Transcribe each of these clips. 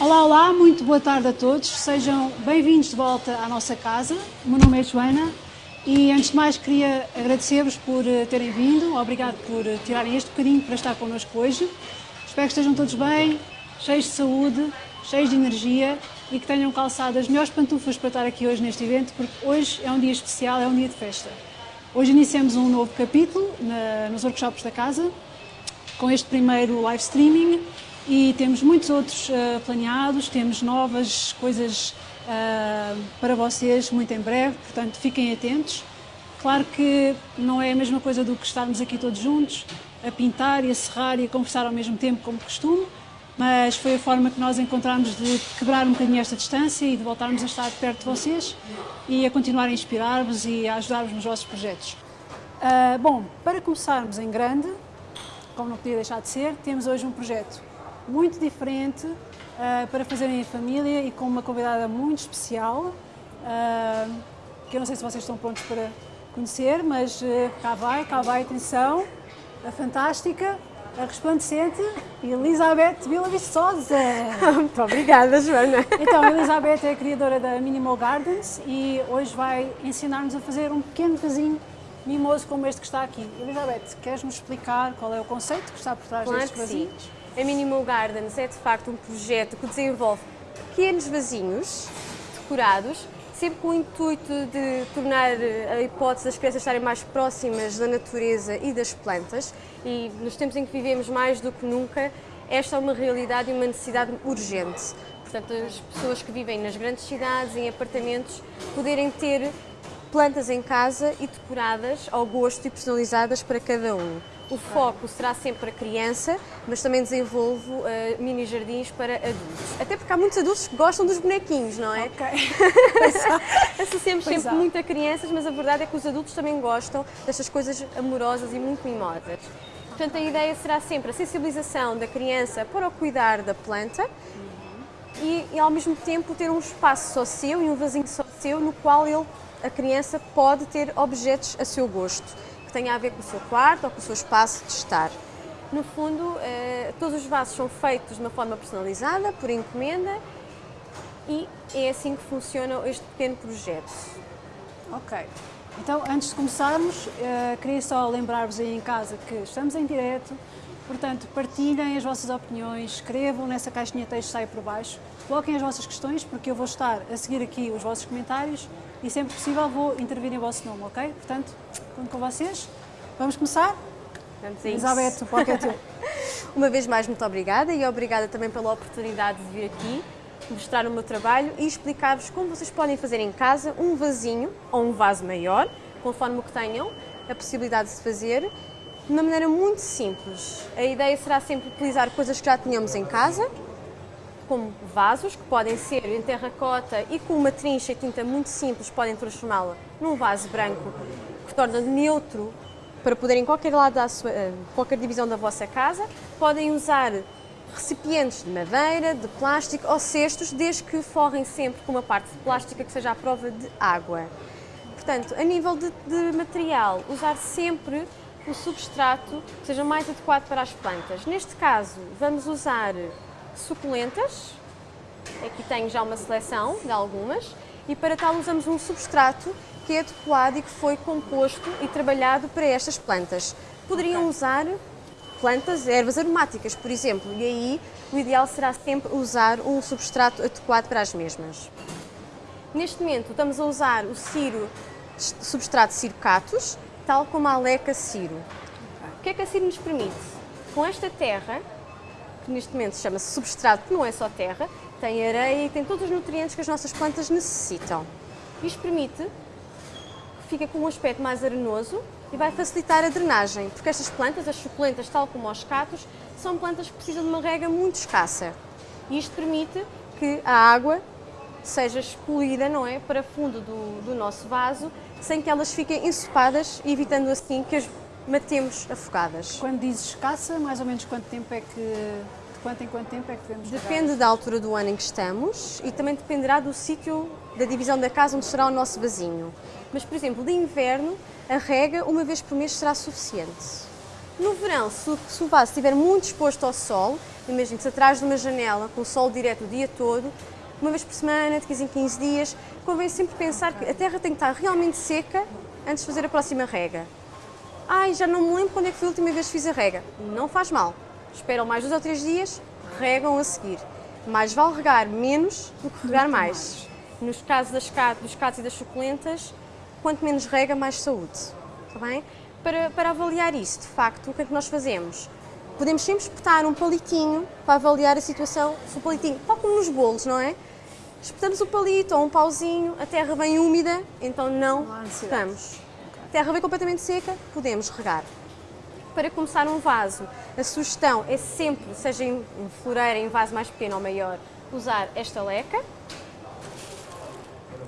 Olá, olá, muito boa tarde a todos. Sejam bem-vindos de volta à nossa casa. O meu nome é Joana e, antes de mais, queria agradecer-vos por eh, terem vindo. Obrigado por eh, tirarem este bocadinho para estar connosco hoje. Espero que estejam todos bem, cheios de saúde, cheios de energia e que tenham calçado as melhores pantufas para estar aqui hoje neste evento, porque hoje é um dia especial, é um dia de festa. Hoje iniciamos um novo capítulo na, nos workshops da casa, com este primeiro live streaming e temos muitos outros uh, planeados, temos novas coisas uh, para vocês muito em breve, portanto fiquem atentos. Claro que não é a mesma coisa do que estarmos aqui todos juntos, a pintar e a serrar e a conversar ao mesmo tempo, como costume, mas foi a forma que nós encontramos de quebrar um bocadinho esta distância e de voltarmos a estar perto de vocês e a continuar a inspirar-vos e a ajudar-vos nos vossos projetos. Uh, bom, para começarmos em grande, como não podia deixar de ser, temos hoje um projeto muito diferente uh, para fazerem em família e com uma convidada muito especial, uh, que eu não sei se vocês estão prontos para conhecer, mas uh, cá vai, cá vai, atenção, a fantástica, a resplandecente Elizabeth Vila Viçosa. Muito obrigada, Joana. Então, Elizabeth é a criadora da Minimal Gardens e hoje vai ensinar-nos a fazer um pequeno vasinho mimoso como este que está aqui. Elizabeth, queres-nos explicar qual é o conceito que está por trás claro destes vasinhos? Sim. A Minimal Gardens é de facto um projeto que desenvolve pequenos vasinhos decorados, sempre com o intuito de tornar a hipótese das crianças estarem mais próximas da natureza e das plantas. E nos tempos em que vivemos mais do que nunca, esta é uma realidade e uma necessidade urgente. Portanto, as pessoas que vivem nas grandes cidades, em apartamentos, poderem ter plantas em casa e decoradas ao gosto e personalizadas para cada um. O foco será sempre a criança, mas também desenvolvo uh, mini jardins para adultos. Até porque há muitos adultos que gostam dos bonequinhos, não é? Ok. Associamos sempre há. muito a crianças, mas a verdade é que os adultos também gostam destas coisas amorosas e muito mimadas. Portanto, a ideia será sempre a sensibilização da criança para o cuidar da planta e, e, ao mesmo tempo ter um espaço só seu e um vasinho só seu no qual ele, a criança pode ter objetos a seu gosto que tenha a ver com o seu quarto ou com o seu espaço de estar. No fundo, eh, todos os vasos são feitos de uma forma personalizada, por encomenda, e é assim que funciona este pequeno projeto. Ok. Então, antes de começarmos, uh, queria só lembrar-vos aí em casa que estamos em direto, portanto, partilhem as vossas opiniões, escrevam nessa caixinha de texto que sai por baixo, coloquem as vossas questões, porque eu vou estar a seguir aqui os vossos comentários e sempre possível vou intervir em vosso nome, ok? Portanto, conto com vocês. Vamos começar? Vamos a Elizabeth, o palco é teu. Uma vez mais, muito obrigada e obrigada também pela oportunidade de vir aqui mostrar o meu trabalho e explicar-vos como vocês podem fazer em casa um vasinho ou um vaso maior, conforme o que tenham a possibilidade de se fazer, de uma maneira muito simples. A ideia será sempre utilizar coisas que já tínhamos em casa, como vasos, que podem ser em terracota e com uma trincha e tinta muito simples podem transformá-la num vaso branco que torna neutro para poderem qualquer lado da sua, eh, qualquer divisão da vossa casa. Podem usar recipientes de madeira, de plástico ou cestos, desde que forrem sempre com uma parte de plástica que seja à prova de água. Portanto, a nível de, de material, usar sempre o substrato que seja mais adequado para as plantas. Neste caso, vamos usar suculentas, aqui tenho já uma seleção de algumas, e para tal usamos um substrato que é adequado e que foi composto e trabalhado para estas plantas. Poderiam okay. usar plantas, ervas aromáticas, por exemplo, e aí o ideal será sempre usar um substrato adequado para as mesmas. Neste momento estamos a usar o ciro, substrato cirocatus, tal como a aleca ciro. O que é que a ciro nos permite? Com esta terra, que neste momento chama-se substrato, que não é só terra, tem areia e tem todos os nutrientes que as nossas plantas necessitam. Isto permite que fique com um aspecto mais arenoso e vai facilitar a drenagem, porque estas plantas, as suculentas, tal como os catos, são plantas que precisam de uma rega muito escassa. E isto permite que a água seja expelida, não é, para fundo do, do nosso vaso, sem que elas fiquem ensopadas, evitando assim que as matemos afogadas. Quando dizes escassa, mais ou menos quanto tempo é que quanto em quanto tempo é que devemos Depende da altura do ano em que estamos e também dependerá do sítio da divisão da casa onde será o nosso vasinho. Mas, por exemplo, de inverno, a rega uma vez por mês será suficiente. No verão, se, o vaso estiver muito exposto ao sol, imagine-se atrás de uma janela, com o sol direto o dia todo, uma vez por semana, de 15 em 15 dias, convém sempre pensar que a terra tem que estar realmente seca antes de fazer a próxima rega. Ai, já não me lembro quando é que foi a última vez que fiz a rega. Não faz mal. Esperam mais dois ou três dias, regam a seguir. Mais vale regar menos do que regar mais. Nos casos das, dos catos e das suculentas, quanto menos rega, mais saúde. Está bem? Para, para avaliar isso, de facto, o que é que nós fazemos? Podemos sempre espetar um palitinho para avaliar a situação, se o palitinho, tal como nos bolos, não é? Espetamos o palito ou um pauzinho, a terra vem úmida, então não, não regamos. A terra vem completamente seca, podemos regar. Para começar um vaso, a sugestão é sempre, seja em floreira, em vaso mais pequeno ou maior, usar esta leca.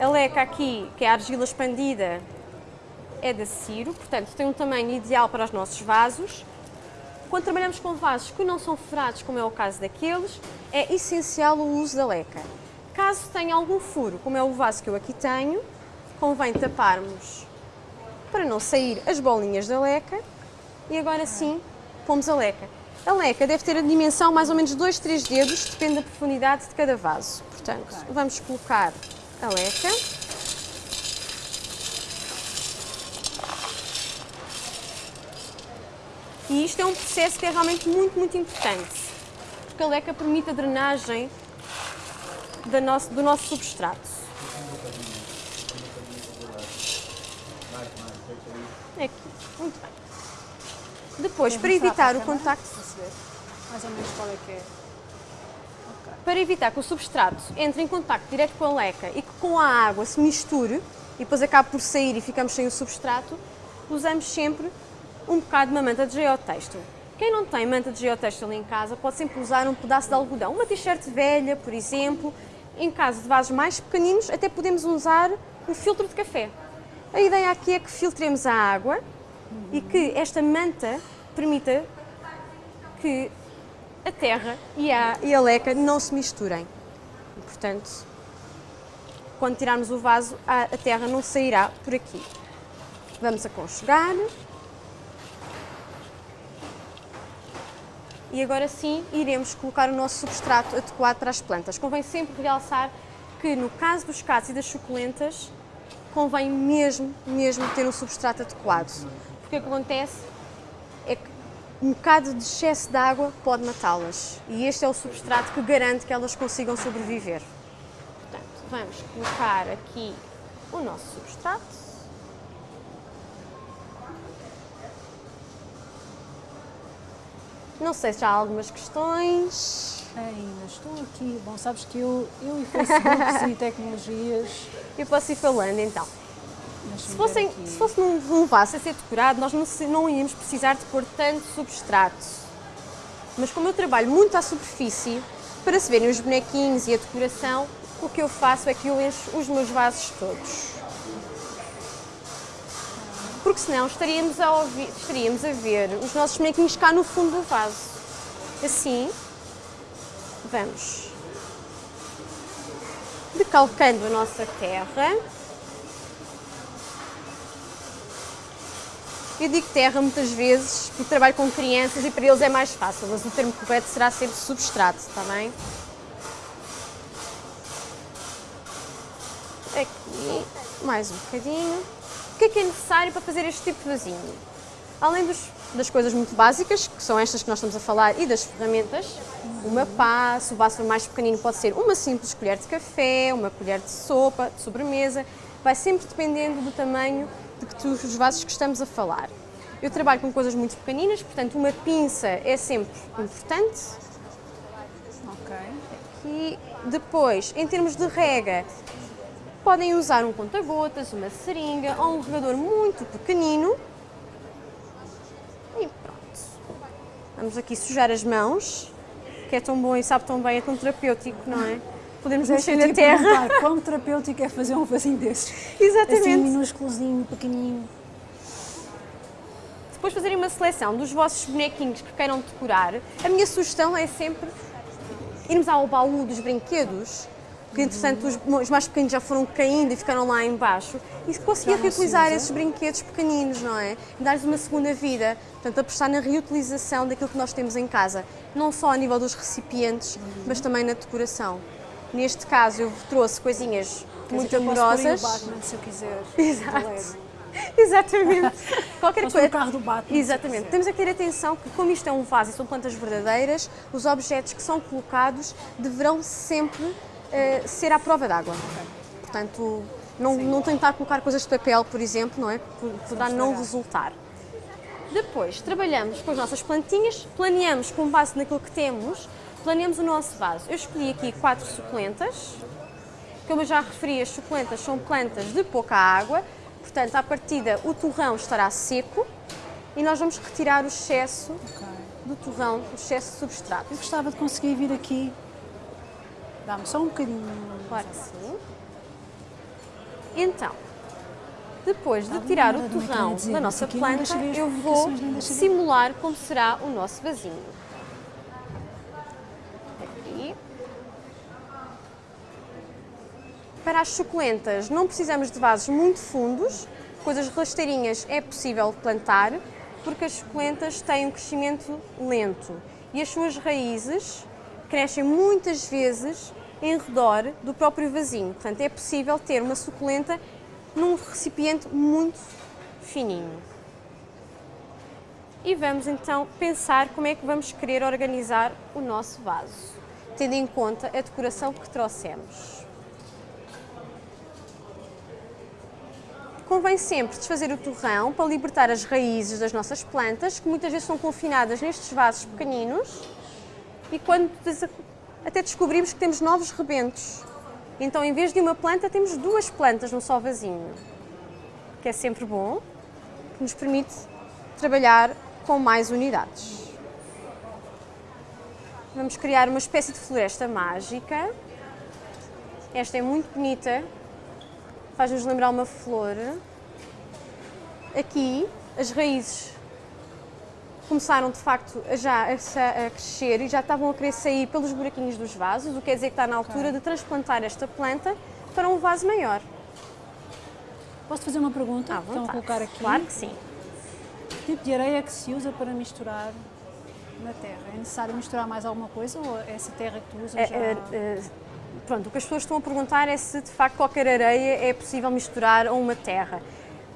A leca aqui, que é a argila expandida, é da Ciro, portanto tem um tamanho ideal para os nossos vasos. Quando trabalhamos com vasos que não são furados, como é o caso daqueles, é essencial o uso da leca. Caso tenha algum furo, como é o vaso que eu aqui tenho, convém taparmos para não sair as bolinhas da leca e agora sim pomos a leca. A leca deve ter a dimensão mais ou menos 2, 3 dedos, depende da profundidade de cada vaso. Portanto, vamos colocar a leca. E isto é um processo que é realmente muito, muito importante, porque a leca permite a drenagem nosso, do nosso substrato. Aqui, muito bem. Depois, para evitar o contacto... Mais ou menos qual é que é? Para evitar que o substrato entre em contacto direto com a leca e que com a água se misture e depois acabe por sair e ficamos sem o substrato, usamos sempre um bocado de uma manta de geotexto. Quem não tem manta de geotextil em casa pode sempre usar um pedaço de algodão, uma t-shirt velha, por exemplo. Em caso de vasos mais pequeninos, até podemos usar um filtro de café. A ideia aqui é que filtremos a água e que esta manta permita que a terra e a, e a leca não se misturem. E, portanto, quando tirarmos o vaso, a, a terra não sairá por aqui. Vamos aconchegar. E agora sim iremos colocar o nosso substrato adequado para as plantas. Convém sempre realçar que no caso dos catos e das suculentas, convém mesmo, mesmo ter um substrato adequado. Que acontece é que um bocado de excesso de água pode matá-las. E este é o substrato que garante que elas consigam sobreviver. Portanto, vamos colocar aqui o nosso substrato. Não sei se há algumas questões. Ainda estou aqui. Bom, sabes que eu, eu e Facebook e tecnologias. Eu posso ir falando então. Se, fossem, se fosse num, num vaso a ser decorado, nós não, não íamos precisar de pôr tanto substrato. Mas como eu trabalho muito à superfície, para se verem os bonequinhos e a decoração, o que eu faço é que eu encho os meus vasos todos porque senão estaríamos a, ouvir, estaríamos a ver os nossos bonequinhos cá no fundo do vaso. Assim, vamos decalcando a nossa terra. Eu digo terra muitas vezes porque trabalho com crianças e para eles é mais fácil, mas o termo correto será sempre substrato, está bem? Aqui, mais um bocadinho que é que é necessário para fazer este tipo de vasinho? Além dos, das coisas muito básicas, que são estas que nós estamos a falar, e das ferramentas, uma pá, se o vaso mais pequenino pode ser uma simples colher de café, uma colher de sopa, de sobremesa, vai sempre dependendo do tamanho de que os vasos que estamos a falar. Eu trabalho com coisas muito pequeninas, portanto uma pinça é sempre importante. Ok. Aqui. Depois, em termos de rega, Podem usar um conta-gotas, uma seringa ou um regador muito pequenino. E pronto. Vamos aqui sujar as mãos, que é tão bom e sabe tão bem, é tão terapêutico, não é? Podemos mexer na terra. Quão terapêutico é fazer um vasinho desses? Exatamente. Assim, minúsculozinho, pequenininho. Depois fazerem uma seleção dos vossos bonequinhos que queiram decorar, a minha sugestão é sempre irmos ao baú dos brinquedos que entretanto os, os mais pequenos já foram caindo e ficaram lá embaixo, e conseguir reutilizar esses brinquedos pequeninos, não é? E dar-lhes uma segunda vida. Portanto, apostar na reutilização daquilo que nós temos em casa, não só a nível dos recipientes, mas também na decoração. Neste caso, eu trouxe coisinhas Quer muito dizer que eu posso o amorosas. Batman, se eu quiser. Exato. Exatamente. Qualquer pôr coisa. carro do Batman, Exatamente. Temos que ter atenção que, como isto é um vaso e são plantas verdadeiras, os objetos que são colocados deverão sempre eh, ser à prova d'água. Portanto, não, não tentar colocar coisas de papel, por exemplo, não é? Poderá não resultar. Depois, trabalhamos com as nossas plantinhas, planeamos com base naquilo que temos, planeamos o nosso vaso. Eu escolhi aqui quatro suculentas. Como eu já referi, as suculentas são plantas de pouca água, portanto, à partida, o torrão estará seco e nós vamos retirar o excesso Ok. do torrão, o excesso de substrato. Eu gostava de conseguir vir aqui. Dá-me só um bocadinho. Claro que sim. Então, depois de tirar o torrão da nossa planta, eu vou simular como será o nosso vasinho. Aqui. Para as suculentas não precisamos de vasos muito fundos, coisas rasteirinhas é possível plantar, porque as suculentas têm um crescimento lento e as suas raízes crescem muitas vezes em redor do próprio vasinho. Portanto, é possível ter uma suculenta num recipiente muito fininho. E vamos então pensar como é que vamos querer organizar o nosso vaso, tendo em conta a decoração que trouxemos. Convém sempre desfazer o torrão para libertar as raízes das nossas plantas, que muitas vezes são confinadas nestes vasos pequeninos, e quando até descobrimos que temos novos rebentos. Então, em vez de uma planta, temos duas plantas num só vasinho, que é sempre bom, que nos permite trabalhar com mais unidades. Vamos criar uma espécie de floresta mágica. Esta é muito bonita, faz-nos lembrar uma flor. Aqui, as raízes começaram de facto a já a, crescer e já estavam a querer sair pelos buraquinhos dos vasos, o que quer dizer que está na altura de transplantar esta planta para um vaso maior. Posso fazer uma pergunta? À Estão a vontade. colocar aqui. Claro que sim. Que tipo de areia que se usa para misturar na terra? É necessário misturar mais alguma coisa ou essa terra que tu usas É, já... é, é, pronto, o que as pessoas estão a perguntar é se de facto qualquer areia é possível misturar a uma terra.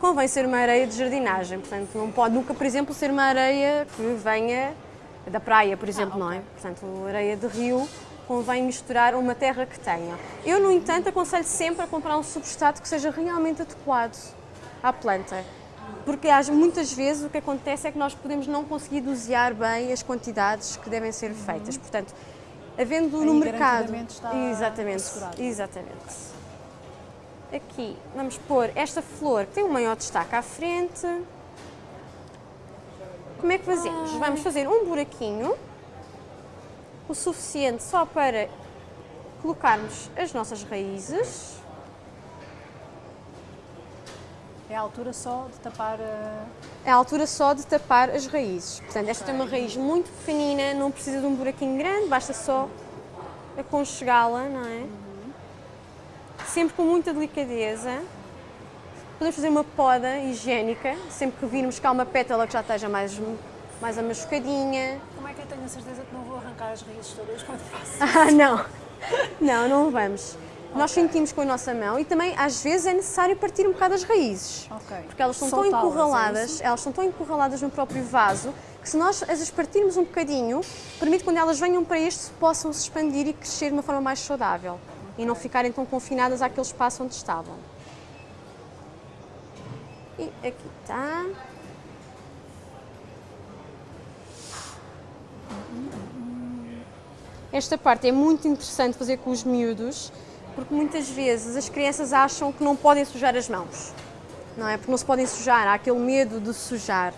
Convém ser uma areia de jardinagem, portanto não pode nunca, por exemplo, ser uma areia que venha da praia, por exemplo, não é? Portanto, areia de rio convém misturar a uma terra que tenha. Eu, no entanto, aconselho sempre a comprar um substrato que seja realmente adequado à planta. Porque muitas vezes o que acontece é que nós podemos não conseguir dosear bem as quantidades que devem ser feitas. Portanto, havendo no mercado. está Exatamente, assegurado. exatamente. Aqui vamos pôr esta flor que tem um maior destaque à frente. Como é que fazemos? Vamos fazer um buraquinho, o suficiente só para colocarmos as nossas raízes. É a altura só de tapar a... É a altura só de tapar as raízes. Portanto, esta tem uma raiz muito pequenina, não precisa de um buraquinho grande, basta só aconchegá-la, não é? Sempre com muita delicadeza. Podemos fazer uma poda higiênica, sempre que virmos há uma pétala que já esteja mais, mais amachucadinha. Como é que eu tenho a certeza que não vou arrancar as raízes todas quando faço? Ah, não! Não, não vamos. Nós sentimos com a nossa mão e também às vezes é necessário partir um bocado as raízes. Ok. Porque elas estão tão é encurraladas, isso? elas estão tão encurraladas no próprio vaso que se nós as partirmos um bocadinho, permite que quando elas venham para este possam se expandir e crescer de uma forma mais saudável e não ficarem tão confinadas àquele espaço onde estavam. E aqui está. Esta parte é muito interessante fazer com os miúdos, porque muitas vezes as crianças acham que não podem sujar as mãos. Não é? Porque não se podem sujar, há aquele medo de sujar.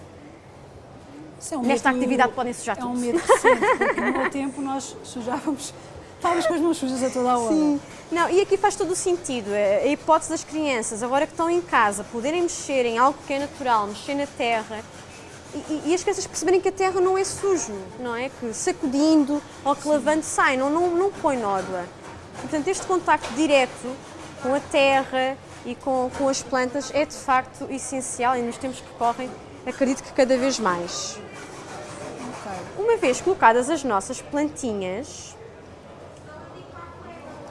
É um Nesta medo- atividade podem sujar É um tudo. medo recente, porque no meu tempo nós sujávamos, estávamos com as mãos sujas a toda a hora. Sim. Não, e aqui faz todo o sentido. A a hipótese das crianças, agora que estão em casa, poderem mexer em algo que é natural, mexer na terra, e, e- e as crianças perceberem que a terra não é sujo, não é? Que sacudindo ou que lavando sai, não, não, não põe nódoa. Portanto, este contacto direto com a terra e com, com as plantas é de facto essencial e nos tempos que correm acredito que cada vez mais. Uma vez colocadas as nossas plantinhas,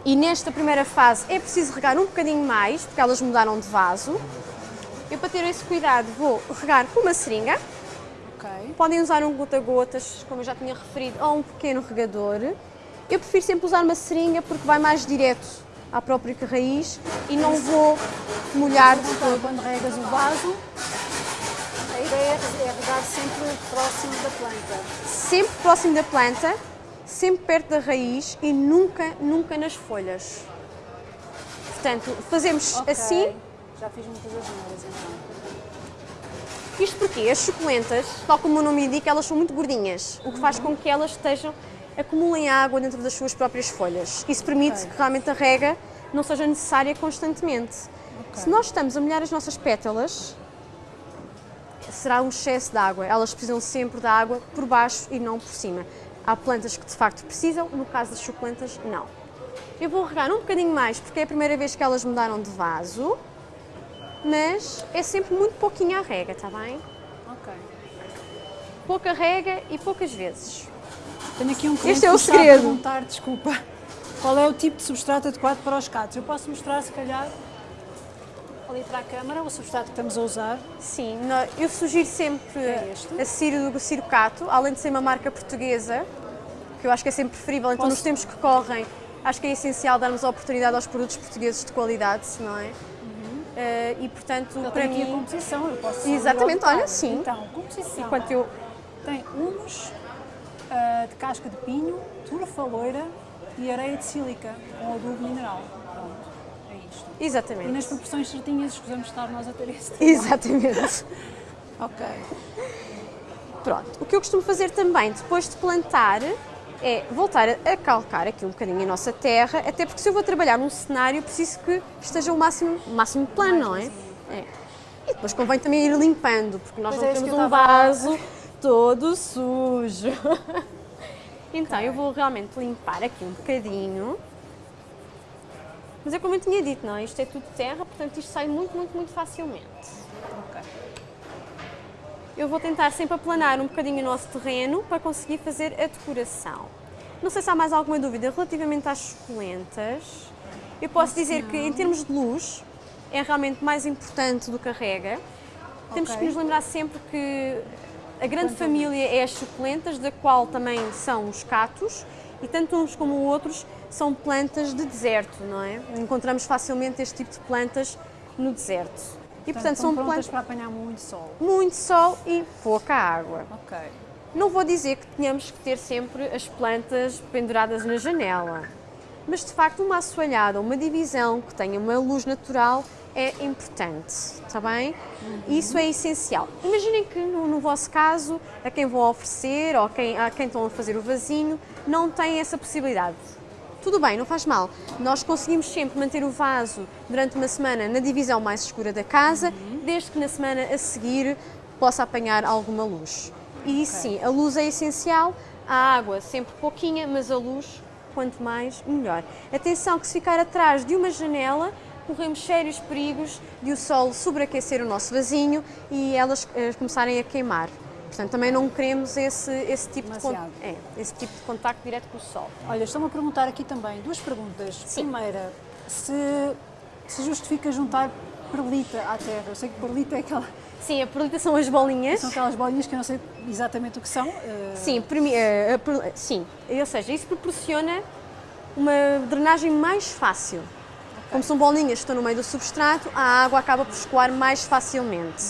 e nesta primeira fase é preciso regar um bocadinho mais, porque elas mudaram de vaso. Eu, para ter esse cuidado, vou regar com uma seringa. Ok. Podem usar um gota-gotas, como eu já tinha referido, ou um pequeno regador. Eu prefiro sempre usar uma seringa porque vai mais direto à própria raiz e não vou molhar de todo. quando regas o vaso, a ideia é regar sempre próximo da planta. Sempre próximo da planta, sempre perto da raiz e nunca, nunca nas folhas. Portanto, fazemos Ok. assim Já fiz muitas asneiras então. Isto porque as suculentas, tal como o nome indica, elas são muito gordinhas, o que faz com que elas estejam, acumulem água dentro das suas próprias folhas. Isso permite Ok. que realmente a rega não seja necessária constantemente. Ok. Se nós estamos a molhar as nossas pétalas, será um excesso de água. Elas precisam sempre da água por baixo e não por cima. Há plantas que de facto precisam, no caso das suculentas, não. Eu vou regar um bocadinho mais porque é a primeira vez que elas mudaram de vaso, mas é sempre muito pouquinho a rega, está bem? Ok. Pouca rega e poucas vezes. Tenho aqui um cliente Este é o a segredo. perguntar, desculpa, qual é o tipo de substrato adequado para os cactos. Eu posso mostrar, se calhar, ali para a câmara, o substrato que estamos a usar. Sim, eu sugiro sempre É a Ciro do Cirocato, além de ser uma marca portuguesa, que eu acho que é sempre preferível, então Posso- nos tempos que correm, acho que é essencial darmos a oportunidade aos produtos portugueses de qualidade, não é? Eh, e portanto, Eu para aqui a mim, composição, eu posso Exatamente, olha, sim. Então, composição. enquanto eu Tem humus ah, de casca de pinho, turfa loira e areia de sílica com adubo mineral. Pronto, é isto. E nas Exatamente. proporções certinhas escusamos estar nós a ter esse trabalho. Exatamente. Ok. Pronto. O que eu costumo fazer também depois de plantar é voltar a calcar aqui um bocadinho a nossa terra, até porque se eu vou trabalhar num cenário preciso que esteja o máximo, máximo plano, não é? é? E depois convém também ir limpando, porque nós Pois não é, temos um estava a- vaso todo sujo. então eu vou realmente limpar aqui um bocadinho. Mas é como eu tinha dito, não é? Isto é tudo terra, portanto isto sai muito, muito, muito facilmente. Ok. Eu vou tentar sempre aplanar um bocadinho o nosso terreno para conseguir fazer a decoração. Não sei se há mais alguma dúvida relativamente às suculentas. Eu posso dizer que em termos de luz é realmente mais importante do que a rega. Temos que nos lembrar sempre que a grande família é as suculentas, da qual também são os catos, e tanto uns como outros são plantas de deserto, não é? Encontramos facilmente este tipo de plantas no deserto. E portanto, estão são plantas para apanhar muito sol. muito sol e pouca água. Ok. Não vou dizer que tenhamos que ter sempre as plantas penduradas na janela, mas de facto uma assoalhada, uma divisão que tenha uma luz natural é importante, está bem? Isso é essencial. Imaginem que no, no vosso caso, a quem vão oferecer ou a quem, a quem estão a fazer o vasinho, não tem essa possibilidade. Tudo bem, não faz mal. Nós conseguimos sempre manter o vaso durante uma semana na divisão mais escura da casa, desde que na semana a seguir possa apanhar alguma luz. E sim, a luz é essencial, a água sempre pouquinha, mas a luz quanto mais melhor. Atenção que se ficar atrás de uma janela, corremos sérios perigos de o sol sobreaquecer o nosso vasinho e elas eh, começarem a queimar. Portanto, também não queremos esse, esse, tipo de, Demasiado. é, esse tipo de contacto direto com o sol. Olha, estão-me a perguntar aqui também duas perguntas. Sim. Primeira, se, se justifica juntar perlita à terra. Eu sei que perlita é aquela, Sim, a perlita são as bolinhas. são aquelas bolinhas que eu não sei exatamente o que são. eh, Sim, eh, sim, ou seja, isso proporciona uma drenagem mais fácil. Como são bolinhas que estão no meio do substrato, a água acaba por escoar mais facilmente.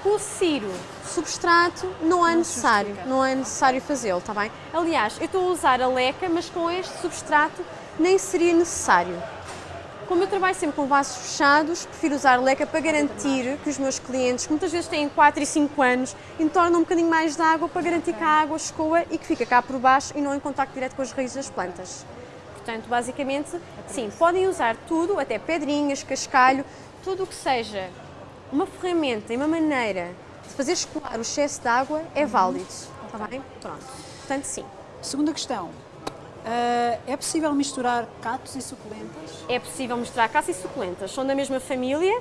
Com o ciro substrato não é necessário, não é necessário fazê-lo, está bem? Aliás, eu estou a usar a leca, mas com este substrato nem seria necessário. Como eu trabalho sempre com vasos fechados, prefiro usar leca para garantir que os meus clientes, que muitas vezes têm 4 e 5 anos, entornam um bocadinho mais de água para garantir que a água escoa e que fica cá por baixo e não em contacto direto com as raízes das plantas. Portanto, basicamente, sim, podem usar tudo, até pedrinhas, cascalho, tudo o que seja uma ferramenta e uma maneira de fazer escoar o excesso de água é válido. Está bem? Pronto. Portanto, sim. Segunda questão. Uh, é possível misturar catos e suculentas? É possível misturar catos e suculentas. São da mesma família.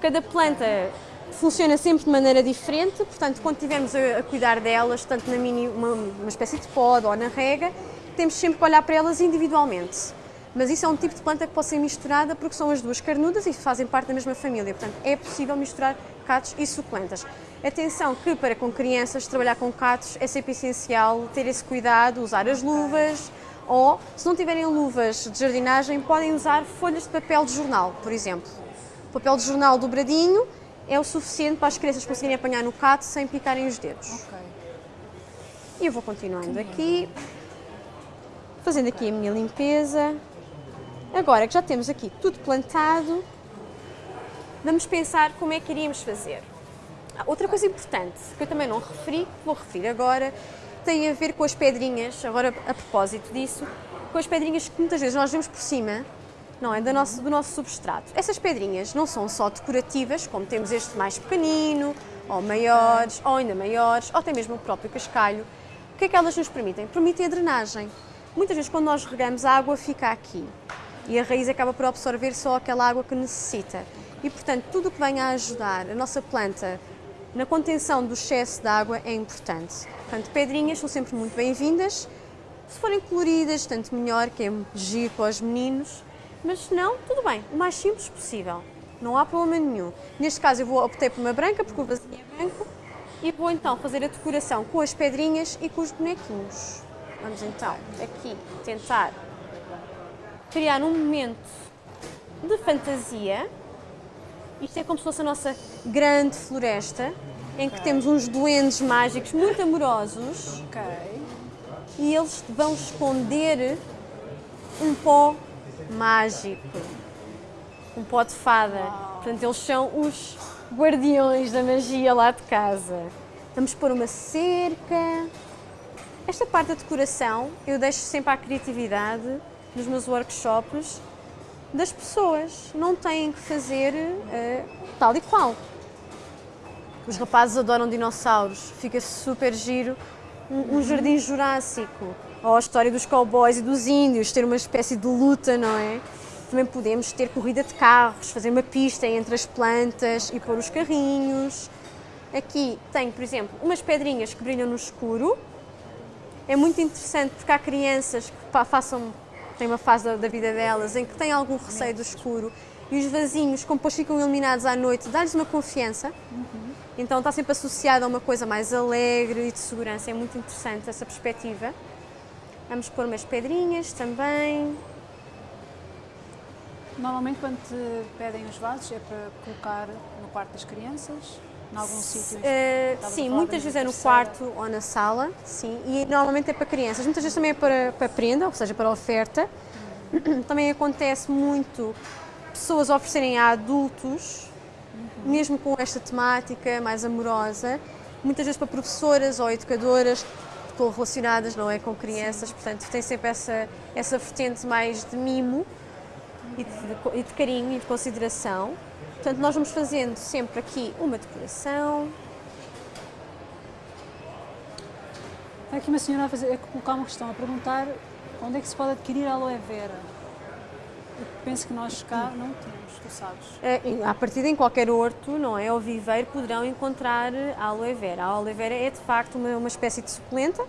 Cada planta funciona sempre de maneira diferente, portanto, quando estivermos a, a, cuidar delas, tanto na mini, uma, uma espécie de pod ou na rega, temos sempre que olhar para elas individualmente. Mas isso é um tipo de planta que pode ser misturada porque são as duas carnudas e fazem parte da mesma família. Portanto, é possível misturar catos e suculentas. Atenção que para com crianças trabalhar com catos é sempre essencial ter esse cuidado, usar as luvas ou, se não tiverem luvas de jardinagem, podem usar folhas de papel de jornal, por exemplo. O papel de jornal dobradinho é o suficiente para as crianças conseguirem apanhar no cato sem picarem os dedos. Okay. E eu vou continuando aqui, fazendo aqui a minha limpeza. Agora que já temos aqui tudo plantado, vamos pensar como é que iríamos fazer. Ah, outra coisa importante, que eu também não referi, vou referir agora, tem a ver com as pedrinhas, agora a propósito disso, com as pedrinhas que muitas vezes nós vemos por cima não é? Do nosso, do nosso substrato. Essas pedrinhas não são só decorativas, como temos este mais pequenino, ou maiores, ou ainda maiores, ou até mesmo o próprio cascalho. O que é que elas nos permitem? Permitem a drenagem. Muitas vezes, quando nós regamos, a água fica aqui e a raiz acaba por absorver só aquela água que necessita. E, portanto, tudo o que venha a ajudar a nossa planta na contenção do excesso de água é importante. Portanto, pedrinhas são sempre muito bem-vindas. Se forem coloridas, tanto melhor, que é giro para os meninos. Mas se não, tudo bem, o mais simples possível. Não há problema nenhum. Neste caso eu vou optar por uma branca, porque o vasinho é branco, e vou então fazer a decoração com as pedrinhas e com os bonequinhos. Vamos então aqui tentar criar um momento de fantasia. Isto é como se fosse a nossa grande floresta, em que temos uns duendes mágicos muito amorosos. Okay. E eles vão esconder um pó mágico, um pó de fada. Portanto, eles são os guardiões da magia lá de casa. Vamos pôr uma cerca. Esta parte da decoração eu deixo sempre à criatividade nos meus workshops das pessoas. Não têm que fazer uh, tal e qual. Os rapazes adoram dinossauros, fica super giro. Um, um jardim jurássico ou a história dos cowboys e dos índios, ter uma espécie de luta, não é? Também podemos ter corrida de carros, fazer uma pista entre as plantas e pôr os carrinhos. Aqui tem, por exemplo, umas pedrinhas que brilham no escuro. É muito interessante porque há crianças que façam, têm uma fase da, vida delas em que têm algum receio do escuro e os vasinhos, como depois ficam iluminados à noite, dá-lhes uma confiança. Uhum. Então está sempre associado a uma coisa mais alegre e de segurança. É muito interessante essa perspectiva. Vamos pôr umas pedrinhas também. Normalmente quando te pedem os vasos é para colocar no quarto das crianças? Em? Uh, sim, muitas vezes é no quarto ou na sala, sim, e normalmente é para crianças. Muitas vezes também é para, para prenda, ou seja, para oferta. Uhum. Também acontece muito pessoas oferecerem a adultos, uhum. mesmo com esta temática mais amorosa, muitas vezes para professoras ou educadoras estão relacionadas, não é, com crianças, Sim. portanto tem sempre essa, essa vertente mais de mimo e de, de, e de carinho e de consideração. Portanto, nós vamos fazendo sempre aqui uma decoração. Está aqui uma senhora a, fazer, a colocar uma questão, a perguntar onde é que se pode adquirir aloe vera. Eu penso que nós cá não temos, tu sabes. É, a partir de em qualquer horto, não é, ou viveiro, poderão encontrar a aloe vera. A aloe vera é de facto uma, uma espécie de suculenta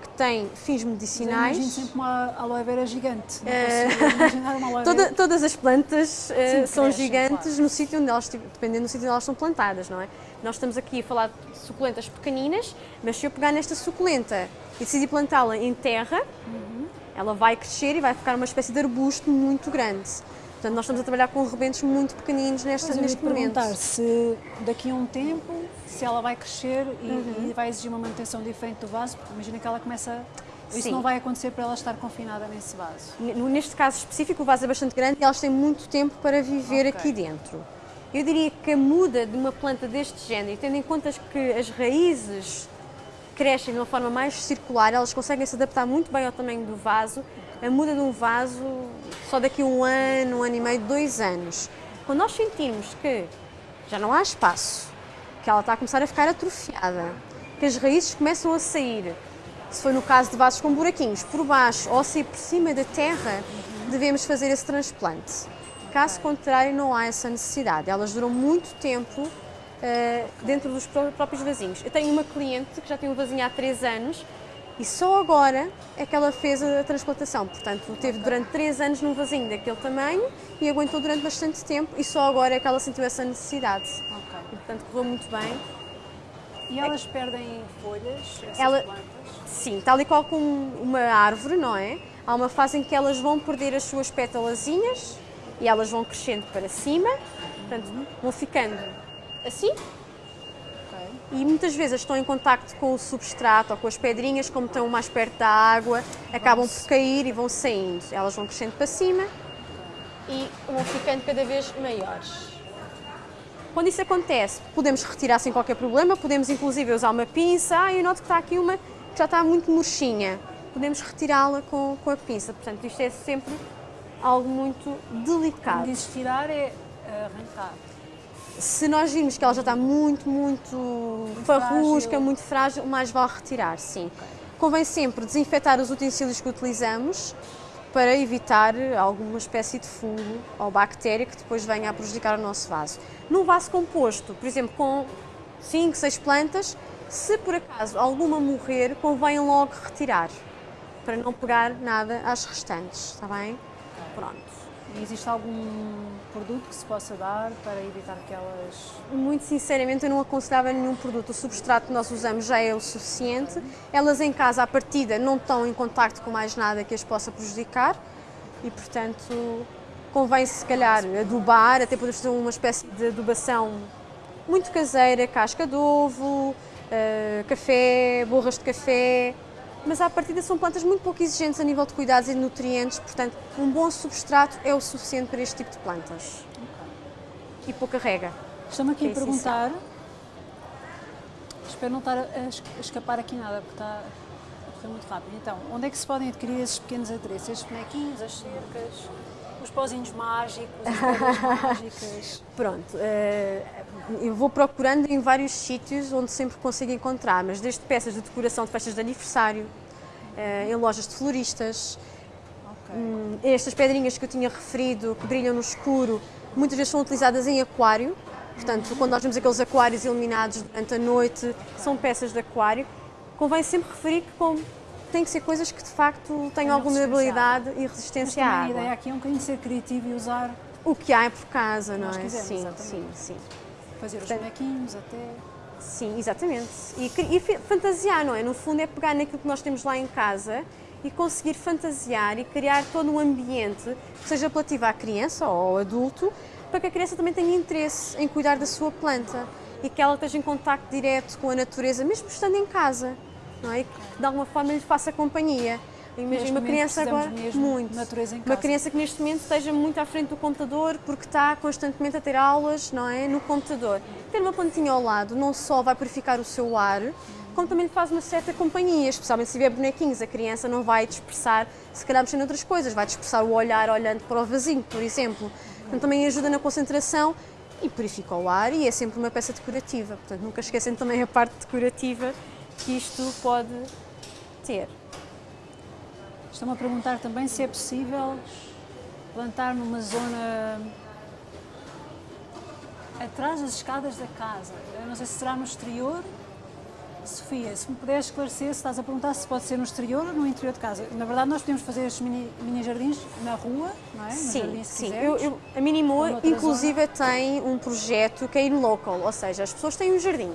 que tem fins medicinais. Imagino sempre uma aloe vera gigante. Não imaginar uma aloe vera. Toda, todas as plantas Sim, uh, são crescem, gigantes claro. no sítio onde elas, dependendo do sítio onde elas são plantadas, não é? Nós estamos aqui a falar de suculentas pequeninas, mas se eu pegar nesta suculenta e decidir plantá-la em terra, uhum ela vai crescer e vai ficar uma espécie de arbusto muito grande. Portanto, nós estamos a trabalhar com rebentos muito pequeninos neste, neste momento. perguntar se daqui a um tempo, se ela vai crescer e, uhum. e, vai exigir uma manutenção diferente do vaso, porque imagina que ela começa... Isso Sim. não vai acontecer para ela estar confinada nesse vaso. Neste caso específico, o vaso é bastante grande e elas têm muito tempo para viver okay. aqui dentro. Eu diria que a muda de uma planta deste género, tendo em conta que as raízes crescem de uma forma mais circular, elas conseguem se adaptar muito bem ao tamanho do vaso. A muda de um vaso só daqui a um ano, um ano e meio, dois anos. Quando nós sentirmos que já não há espaço, que ela está a começar a ficar atrofiada, que as raízes começam a sair se for no caso de vasos com buraquinhos por baixo ou se por cima da terra, devemos fazer esse transplante. Caso contrário, não há essa necessidade. Elas duram muito tempo uh, dentro dos próprios vasinhos. Eu tenho uma cliente que já tem um vasinho há 3 anos e só agora é que ela fez a transplantação. Portanto, teve durante 3 anos num vasinho daquele tamanho e aguentou durante bastante tempo e só agora é que ela sentiu essa necessidade. E, portanto, correu muito bem. E elas perdem folhas, essas ela... plantas? Sim, tal e qual como uma árvore, não é? Há uma fase em que elas vão perder as suas pétalazinhas e elas vão crescendo para cima, portanto, vão ficando assim. Okay. E muitas vezes estão em contacto com o substrato ou com as pedrinhas, como estão mais perto da água, acabam Nossa. por cair e vão saindo. Elas vão crescendo para cima e vão ficando cada vez maiores. Quando isso acontece, podemos retirar sem qualquer problema, podemos inclusive usar uma pinça. Ah, eu noto que está aqui uma que já está muito murchinha. Podemos retirá-la com, com a pinça. Portanto, isto é sempre algo muito delicado. Diz tirar é arrancar. Se nós virmos que ela já está muito, muito, muito farrusca, frágil. muito frágil, mais vale retirar, sim. Okay. Convém sempre desinfetar os utensílios que utilizamos para evitar alguma espécie de fungo ou bactéria que depois venha a prejudicar o nosso vaso. Num vaso composto, por exemplo, com 5, 6 plantas, se por acaso alguma morrer, convém logo retirar, para não pegar nada às restantes, está bem? Pronto. E existe algum produto que se possa dar para evitar que elas. Muito sinceramente, eu não aconselhava nenhum produto. O substrato que nós usamos já é o suficiente. Elas em casa, à partida, não estão em contacto com mais nada que as possa prejudicar e, portanto, convém se calhar adubar, até podemos fazer uma espécie de adubação muito caseira, casca de ovo, uh, café, borras de café, mas à partida são plantas muito pouco exigentes a nível de cuidados e de nutrientes, portanto, um bom substrato é o suficiente para este tipo de plantas. Okay. E pouca rega. Estamos aqui é a perguntar, espero não estar a escapar aqui nada, porque está a correr muito rápido. Então, onde é que se podem adquirir esses pequenos adereços, estes bonequinhos, as cercas? os pozinhos mágicos, as mágicas. Pronto, uh, eu vou procurando em vários sítios onde sempre consigo encontrar, mas desde peças de decoração de festas de aniversário, uh, em lojas de floristas, okay. um, estas pedrinhas que eu tinha referido, que brilham no escuro, muitas vezes são utilizadas em aquário, portanto, quando nós vemos aqueles aquários iluminados durante a noite, são peças de aquário. Convém sempre referir que com tem que ser coisas que de facto tenham alguma habilidade e resistência à água. A ideia aqui é um bocadinho ser criativo e usar o que há por casa, não é? Quisermos, sim, sim, sim. Fazer os bonequinhos até. Sim, exatamente. E, e fantasiar, não é? No fundo é pegar naquilo que nós temos lá em casa e conseguir fantasiar e criar todo um ambiente que seja apelativo à criança ou ao adulto, para que a criança também tenha interesse em cuidar da sua planta e que ela esteja em contacto direto com a natureza, mesmo estando em casa não é? que de alguma forma lhe faça companhia. Imagina uma criança agora muito. Uma criança que neste momento esteja muito à frente do computador porque está constantemente a ter aulas, não é, no computador. Ter uma plantinha ao lado não só vai purificar o seu ar, como também lhe faz uma certa companhia, especialmente se tiver bonequinhos, a criança não vai dispersar, se calhar mexendo outras coisas, vai dispersar o olhar olhando para o vasinho, por exemplo. Então também ajuda na concentração e purifica o ar e é sempre uma peça decorativa. Portanto, nunca esquecem também a parte decorativa que isto pode ter. Estão-me a perguntar também se é possível plantar numa zona atrás das escadas da casa. Eu não sei se será no exterior. Sofia, se me puderes esclarecer, se estás a perguntar se pode ser no exterior ou no interior de casa. Na verdade, nós podemos fazer estes mini, mini jardins na rua, não é? Sim, jardim, sim. Eu, eu, a Minimoa, inclusive, zona. tem um projeto que é in local, ou seja, as pessoas têm um jardim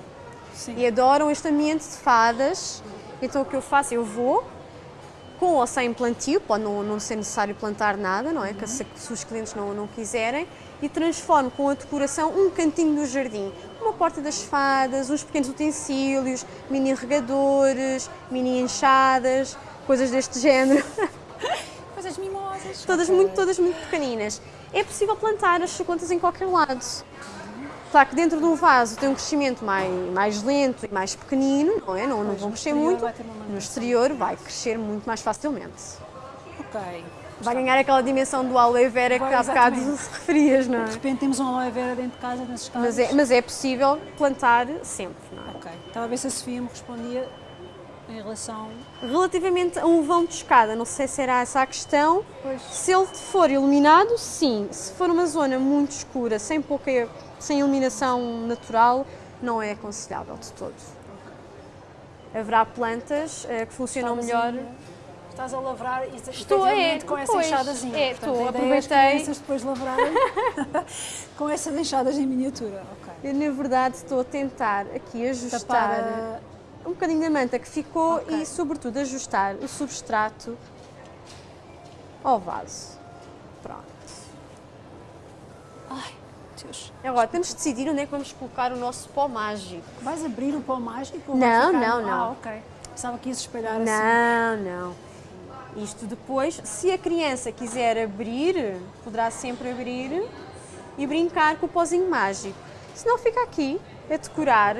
Sim. e adoram este ambiente de fadas. Então o que eu faço? Eu vou com ou sem plantio, pode não, não ser necessário plantar nada, não é? Uhum. Se, se, os clientes não, não quiserem, e transformo com a decoração um cantinho do jardim. Uma porta das fadas, uns pequenos utensílios, mini regadores, mini enxadas, coisas deste género. Coisas mimosas. Todas, okay. muito, todas muito pequeninas. É possível plantar as suculentas em qualquer lado. Claro que dentro de um vaso tem um crescimento mais, mais lento e mais pequenino, não é? Não, não vão crescer muito. No exterior vai crescer muito mais facilmente. Ok. Vai ganhar aquela dimensão do aloe vera que há bocado se referias, não é? De repente temos um aloe vera dentro de casa nesses casos. Mas é, mas é possível plantar sempre, não é? Ok. Estava a ver se a Sofia me respondia em relação. Relativamente a um vão de escada, não sei se era essa a questão. Pois. Se ele for iluminado, sim. Se for uma zona muito escura, sem pouca, sem iluminação natural, não é aconselhável de todo. Haverá plantas eh, que funcionam melhor. Estás a lavrar e Estou, é, com essa pois, enxadazinha. é, Portanto, estou, é as aproveitei. crianças depois lavrarem com essas enxadas em miniatura. Ok. Eu, na verdade, estou a tentar aqui ajustar Tapar a- um bocadinho da manta que ficou Ok. e, sobretudo, ajustar o substrato ao vaso. Pronto. Ai, Deus. Agora, temos de decidir onde é que vamos colocar o nosso pó mágico. Vais abrir o pó mágico? ou Não, ficar- não, não. Ah, ok. Pensava que ia espalhar assim. Não, não. Isto depois, se a criança quiser abrir, poderá sempre abrir e brincar com o pozinho mágico. Se não, fica aqui a decorar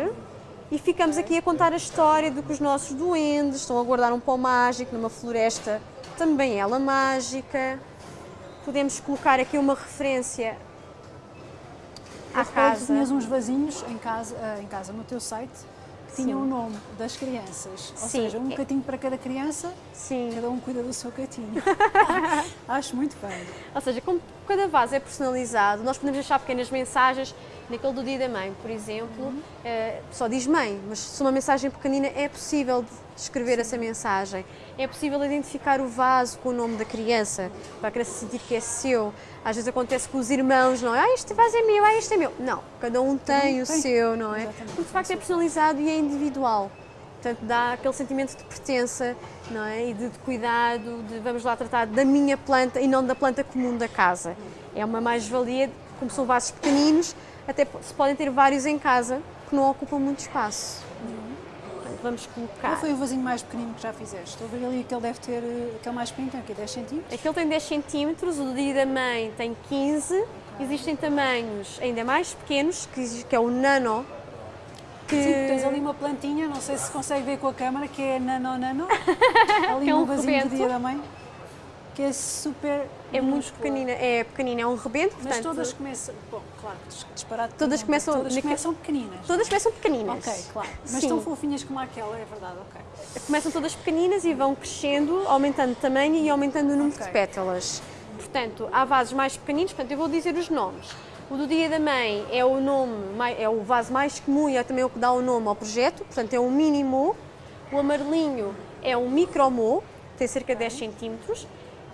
e ficamos aqui a contar a história de que os nossos duendes estão a guardar um pó mágico numa floresta, também ela mágica. Podemos colocar aqui uma referência à que tu casa. tinhas uns vasinhos em casa, ah, em casa no teu site que tinham o nome das crianças. Ou Sim. seja, um catinho para cada criança, Sim. cada um cuida do seu catinho. Acho muito bem. Ou seja, como cada vaso é personalizado, nós podemos deixar pequenas mensagens. Naquele do dia da mãe, por exemplo, eh, só diz mãe, mas se uma mensagem pequenina é possível de escrever essa mensagem. É possível identificar o vaso com o nome da criança, para a criança sentir que é seu. Às vezes acontece com os irmãos, não é? Ah, este vaso é meu, ah, este é meu. Não, cada um tem o tem. seu, não é? Exatamente, Porque de facto é personalizado e é individual. Portanto, dá aquele sentimento de pertença não é? e de, de cuidado, de vamos lá tratar da minha planta e não da planta comum da casa. É uma mais-valia, como são vasos pequeninos, até se podem ter vários em casa que não ocupam muito espaço. Portanto, Vamos Qual colocar. foi o vasinho mais pequenino que já fizeste? Estou a ver ali que ele deve ter, eh, aquele mais pequeno, tem aqui 10 centímetros. Aquele tem 10 centímetros, o do dia da mãe tem 15. Existem tamanhos ainda mais pequenos, que, que é o nano. Que Sim, tens ali uma plantinha, não sei se consegue ver com a câmara, que é nano nano. Ali é um um vasinho do dia da mãe, que é super é muito pequenina, é pequenina, é um rebento, Mas portanto, todas começam, bom, claro, dis- disparado. Todas começam todas começam pequeninas. todas começam pequeninas. Ok, claro. Mas Sim. tão fofinhas como aquela, é verdade, ok. Começam todas pequeninas e vão crescendo, aumentando tamanho e aumentando o número Ok. de pétalas. Portanto, há vasos mais pequeninos, portanto, eu vou dizer os nomes. O do Dia da Mãe é o nome, é o vaso mais comum e é também o que dá o nome ao projeto, portanto, é um mini mo. O amarelinho é um micro mo, tem cerca de 10 centímetros.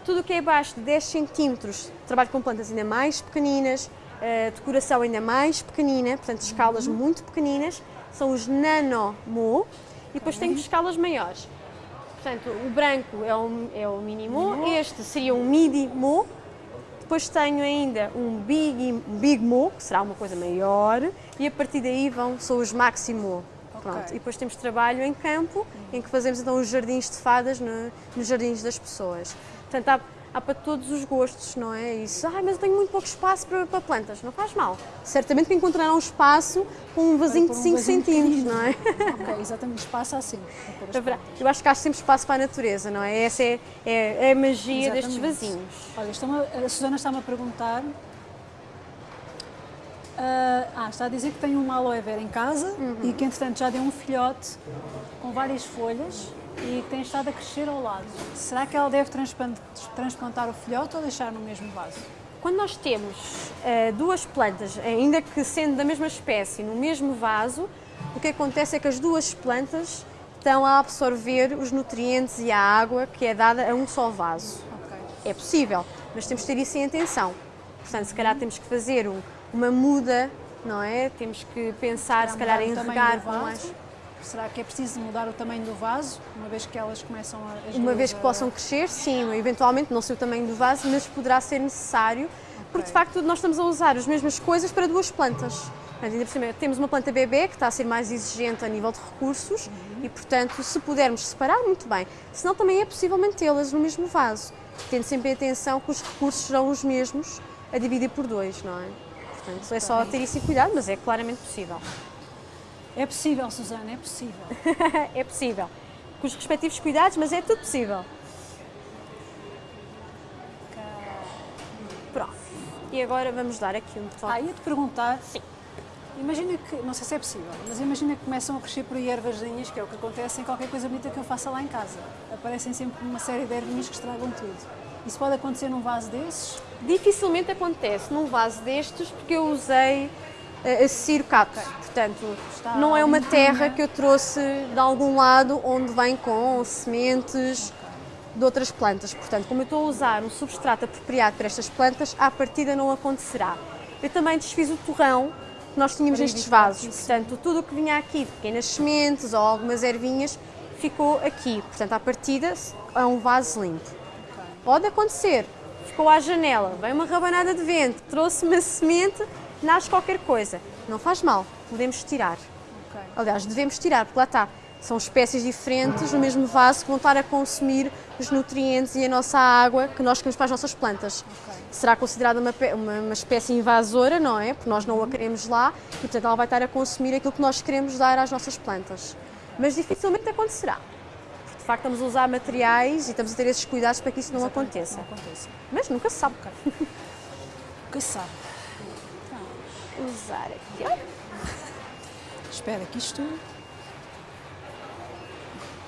Tudo o que é abaixo de 10 centímetros, trabalho com plantas ainda mais pequeninas, eh, decoração ainda mais pequenina, portanto, escalas muito pequeninas, são os nano mo. E depois temos escalas maiores. Portanto, o branco é o, é o mínimo, este seria um midi mo. Depois tenho ainda um big, big mo, que será uma coisa maior, e a partir daí vão, são os maximo. Pronto. Ok. E depois temos trabalho em campo, em que fazemos então os jardins de fadas no- nos jardins das pessoas. Portanto, há, há para todos os gostos, não é? Isso, ah, mas eu tenho muito pouco espaço para, para plantas, não faz mal. Certamente que encontrarão espaço com um vasinho de um 5 vasinho centímetros, não é? Ok, exatamente, espaço há sempre. Eu acho que há sempre espaço para a natureza, não é? Essa é, é- é a magia destes Exatamente. vasinhos. Olha, está-me a, a Susana está-me a perguntar. ah, ah, está a dizer que tem uma aloe vera em casa Uhum. e que entretanto já deu um filhote com várias folhas e tem estado a crescer ao lado. Será que ela deve transplantar o filhote ou deixar no mesmo vaso? Quando nós temos eh, duas plantas, ainda que sendo da mesma espécie, no mesmo vaso, o que acontece é que as duas plantas estão a absorver os nutrientes e a água que é dada a um só vaso. Ok. É possível, mas temos que ter isso em atenção. Portanto, se calhar temos que fazer um- uma muda, não é? Temos que pensar, se calhar, em mudar o tamanho regar com mais. Será que é preciso mudar o tamanho do vaso, uma vez que elas começam a. Uma vez que possam crescer, sim, eventualmente, não sei o tamanho do vaso, mas poderá ser necessário, porque de facto nós estamos a usar as mesmas coisas para duas plantas. Portanto, ainda por cima, temos uma planta bebê que está a ser mais exigente a nível de recursos Uhum. e, portanto, se pudermos separar, muito bem. Senão também é possível mantê-las no mesmo vaso, tendo sempre atenção que os recursos serão os mesmos a dividir por dois, não é? Portanto, é só ter isso em cuidado, mas é claramente possível. É possível, Susana, é possível. é possível. Com os respectivos cuidados, mas é tudo possível. Pronto. E agora vamos dar aqui um toque. Ah, ia-te perguntar. Sim. Imagina que, não sei se é possível, mas imagina que começam a crescer por aí ervasinhas, que é o que acontece em qualquer coisa bonita que eu faça lá em casa. Aparecem sempre uma série de ervinhas que estragam tudo. Isso pode acontecer num vaso desses? Dificilmente acontece num vaso destes porque eu usei uh, circato. Portanto, Está não é uma terra que eu trouxe de algum lado onde vem com sementes de outras plantas. Portanto, como eu estou a usar um substrato apropriado para estas plantas, à partida não acontecerá. Eu também desfiz o torrão que nós tínhamos nestes vasos. isso. Portanto, tudo o que vinha aqui pequenas sementes ou algumas ervinhas ficou aqui. Portanto, à partida é um vaso limpo. Pode acontecer, ficou à janela, vem uma rabanada de vento, trouxe uma semente, nasce qualquer coisa. Não faz mal, podemos tirar. Ok. Aliás, devemos tirar, porque lá está. São espécies diferentes no mesmo vaso que vão estar a consumir os nutrientes e a nossa água que nós queremos para as nossas plantas. Ok. Será considerada uma, uma, uma espécie invasora, não é? Porque nós não a queremos lá e, portanto, ela vai estar a consumir aquilo que nós queremos dar às nossas plantas. Mas dificilmente acontecerá. Porque, de facto, estamos a usar materiais e estamos a ter esses cuidados para que isso não aconteça. Não aconteça. Mas nunca se sabe. Que sabe. Usar aqui, ó. Espera que isto.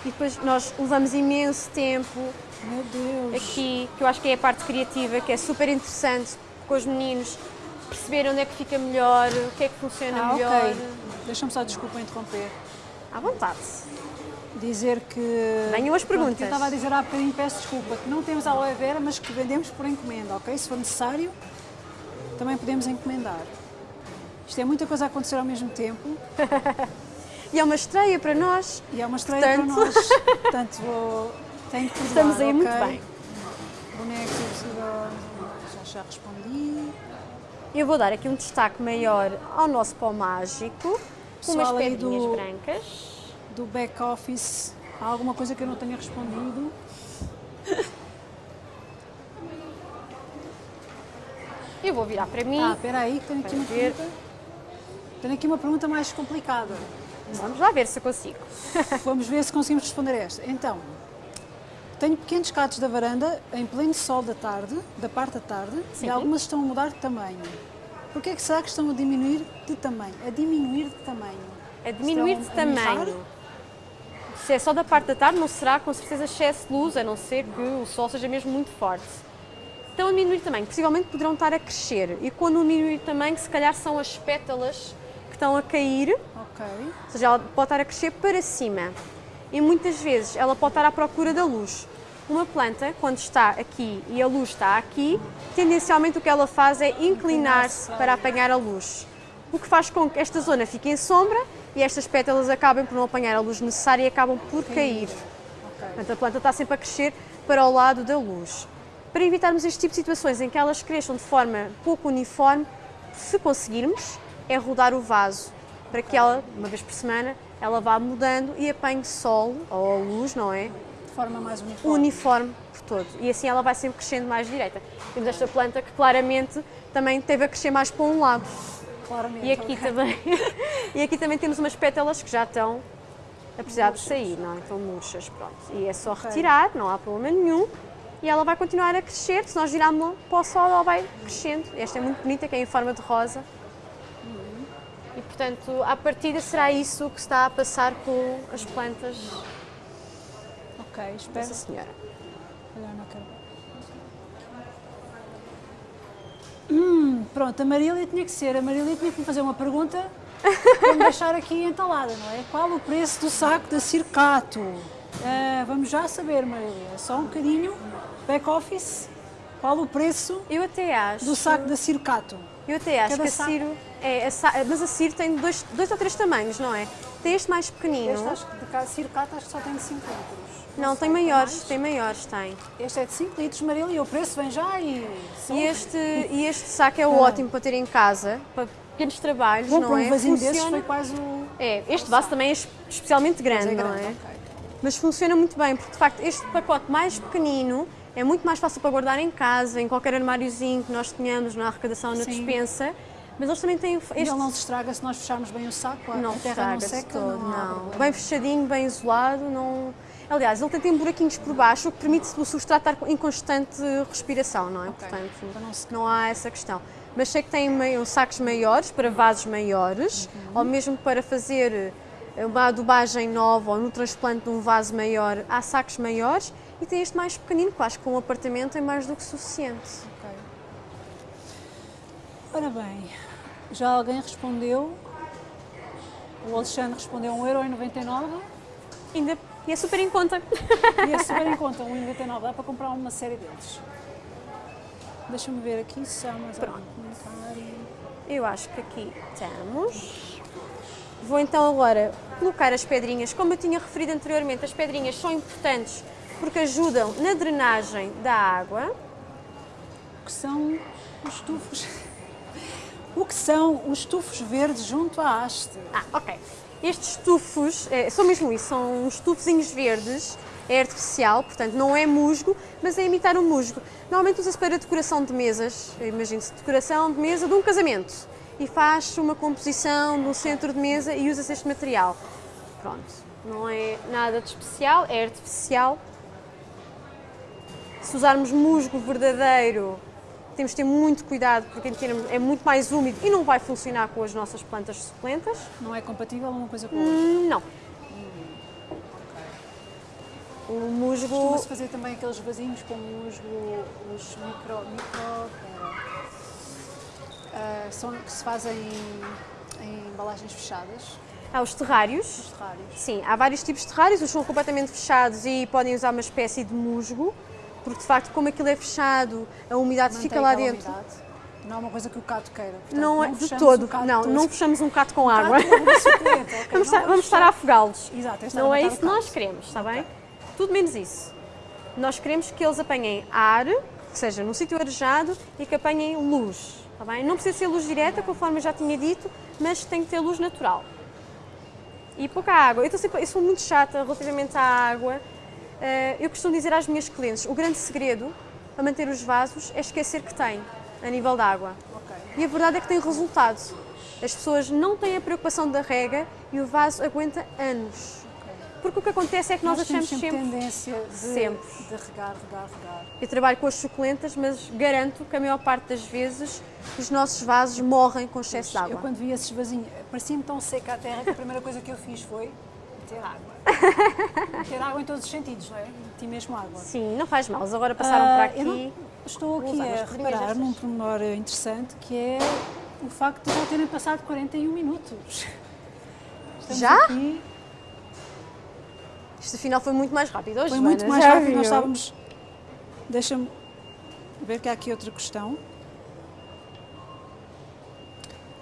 E depois nós levamos imenso tempo Meu Deus. aqui, que eu acho que é a parte criativa, que é super interessante com os meninos perceberem onde é que fica melhor, o que é que funciona Ah, melhor. ok. Deixa-me só, desculpa interromper. À vontade. Dizer que. Venham as Pronto, perguntas. que eu estava a dizer há bocadinho, peço desculpa, que não temos aloe vera, mas que vendemos por encomenda, ok? Se for necessário, também podemos encomendar. Isto é muita coisa a acontecer ao mesmo tempo E é uma estreia para nós. e é uma estreia Portanto- para nós. Portanto, vou. Tenho que perdoar, Estamos aí muito ok? bem. Bonecos e. Já, já respondi. Eu vou dar aqui um destaque maior ao nosso pó mágico, com umas Pessoal aí pedrinhas do- brancas. Do back office, há alguma coisa que eu não tenha respondido? Eu vou virar para mim. Ah, espera aí, que tenho aqui uma ver. Tenho aqui uma pergunta mais complicada. Vamos lá ver se eu consigo. Vamos ver se conseguimos responder esta. Então, tenho pequenos catos da varanda em pleno sol da tarde, da parte da tarde, Sim. e algumas estão a mudar de tamanho. Por que é que será que estão a diminuir de tamanho? A diminuir de tamanho? A diminuir de Estão mirrar? tamanho. Se é só da parte da tarde, não será com certeza excesso de luz, a não ser que o sol seja mesmo muito forte. Estão a diminuir de tamanho, possivelmente poderão estar a crescer. E quando diminuir de tamanho, se calhar são as pétalas estão a cair, Ok. ou seja, ela pode estar a crescer para cima. E muitas vezes ela pode estar à procura da luz. Uma planta, quando está aqui e a luz está aqui, tendencialmente o que ela faz é inclinar-se para apanhar a luz. O que faz com que esta zona fique em sombra e estas pétalas acabem por não apanhar a luz necessária e acabam por cair. Portanto, a planta está sempre a crescer para o lado da luz. Para evitarmos este tipo de situações em que elas cresçam de forma pouco uniforme, se conseguirmos, é rodar o vaso para que ela, uma vez por semana, ela vá mudando e apanhe sol ou luz, não é? De forma mais uniforme. Uniforme por todo. E assim ela vai sempre crescendo mais direita. Temos esta planta que claramente também teve a crescer mais para um lado. Claramente. E aqui ok. também, e aqui também temos umas pétalas que já estão a precisar de sair, não é? Estão murchas, pronto. E é só retirar, não há problema nenhum. E ela vai continuar a crescer, se nós virarmos para o sol, ela vai crescendo. Esta é muito bonita, que é em forma de rosa. E portanto, à partida será isso que está a passar com as plantas Ok, espera. dessa senhora. Olha, não quero. Hum, pronto, a Marília tinha que ser. A Marília tinha que me fazer uma pergunta para me deixar aqui entalada, não é? Qual o preço do saco da Circato? Ah, vamos já saber, Marília. Só um bocadinho. Back office. Qual o preço Eu até acho. do saco da Circato? Eu até acho Cada que a saco- Ciro. É, a mas a Ciro tem dois, dois ou três tamanhos, não é? Tem este mais pequenino. Este acho que de cá, Circato acho que só tem de 5 litros. Não, tem sei, maiores, mais? tem maiores, tem. Este é de 5 litros, Marília, e o preço vem já e... E este, e este saco é ótimo para ter em casa, para pequenos trabalhos, Bom, não para um é? vasinho desses Funciona- foi quase o... É, este vaso também é es- especialmente grande, é não grande, é? ok. Mas funciona muito bem, porque de facto este pacote mais pequenino é muito mais fácil para guardar em casa, em qualquer armáriozinho que nós tenhamos, na arrecadação, na Sim. despensa. Mas eles também têm E este ele não se estraga se nós fecharmos bem o saco, a Não terra não seca, todo, não, não. Bem fechadinho, bem isolado, não... Aliás, ele tem, tem buraquinhos por baixo, o que permite o substrato estar em constante respiração, não é? Ok, Portanto, para não se- não há essa questão. mas sei que tem meio, sacos maiores para vasos maiores, uhum. ou mesmo para fazer eh, uma adubagem nova ou no transplante de um vaso maior, há sacos maiores e tem este mais pequenino, que acho que um apartamento é mais do que suficiente. Okay. Ora bem, já alguém respondeu, o Alexandre respondeu 1,99€. Ainda e é super em conta. E é super em conta, 1,99€, dá para comprar uma série deles. Deixa-me ver aqui se há mais Pronto. comentário. Eu acho que aqui temos. Vou então agora colocar as pedrinhas. Como eu tinha referido anteriormente, as pedrinhas são importantes porque ajudam na drenagem da água. O que são os tufos? O que são os tufos verdes junto à haste? Ah, ok. Estes tufos, é, são mesmo isso, são uns tufozinhos verdes, é artificial, portanto não é musgo, mas é imitar um musgo. Normalmente usa-se para decoração de mesas, imagine-se, decoração de mesa de um casamento. E faz uma composição no centro de mesa e usa-se este material. Pronto, não é nada de especial, é artificial, se usarmos musgo verdadeiro, temos de ter muito cuidado porque é muito mais úmido e não vai funcionar com as nossas plantas suculentas. Não é compatível uma coisa com a outra? Hum, não. O musgo... Costuma-se fazer também aqueles vasinhos com musgo, os micro... micro uh, são, que se fazem em, em embalagens fechadas. Há os terrários. Os terrários. Sim, há vários tipos de terrários, os são completamente fechados e podem usar uma espécie de musgo porque de facto, como aquilo é fechado, a umidade Mantém fica lá dentro. Umidade. Não é uma coisa que o cato queira. Portanto, não é de todo. Não, não fechamos um cato com um água. Cato okay, vamos, estar, vamos estar a afogá-los. Não é isso que nós queremos, está bem? Tudo menos isso. Nós queremos que eles apanhem ar, que seja num sítio arejado e que apanhem luz. Está bem? Não precisa ser luz direta, conforme eu já tinha dito, mas tem que ter luz natural. E pouca água. Eu, sempre, eu sou muito chata relativamente à água eu costumo dizer às minhas clientes, o grande segredo para manter os vasos é esquecer que tem, a nível da água. Okay. E a verdade é que tem resultado. As pessoas não têm a preocupação da rega e o vaso aguenta anos. Porque o que acontece é que nós, nós achamos sempre, sempre tendência de, sempre. de regar, regar, regar. Eu trabalho com as suculentas, mas garanto que a maior parte das vezes os nossos vasos morrem com excesso de água. Eu quando vi esses vasinhos, parecia-me tão seca a terra que a primeira coisa que eu fiz foi meter água. meter água em todos os sentidos, não é? Meter mesmo água. Sim, não faz mal. Eles agora passaram uh, por aqui. estou aqui a reparar num pormenor interessante que é o facto de já terem passado 41 minutos. Estamos já? Aqui... Isto afinal foi muito mais rápido hoje, Foi muito mais rápido. Viu? Nós estávamos... Deixa-me ver que há aqui outra questão.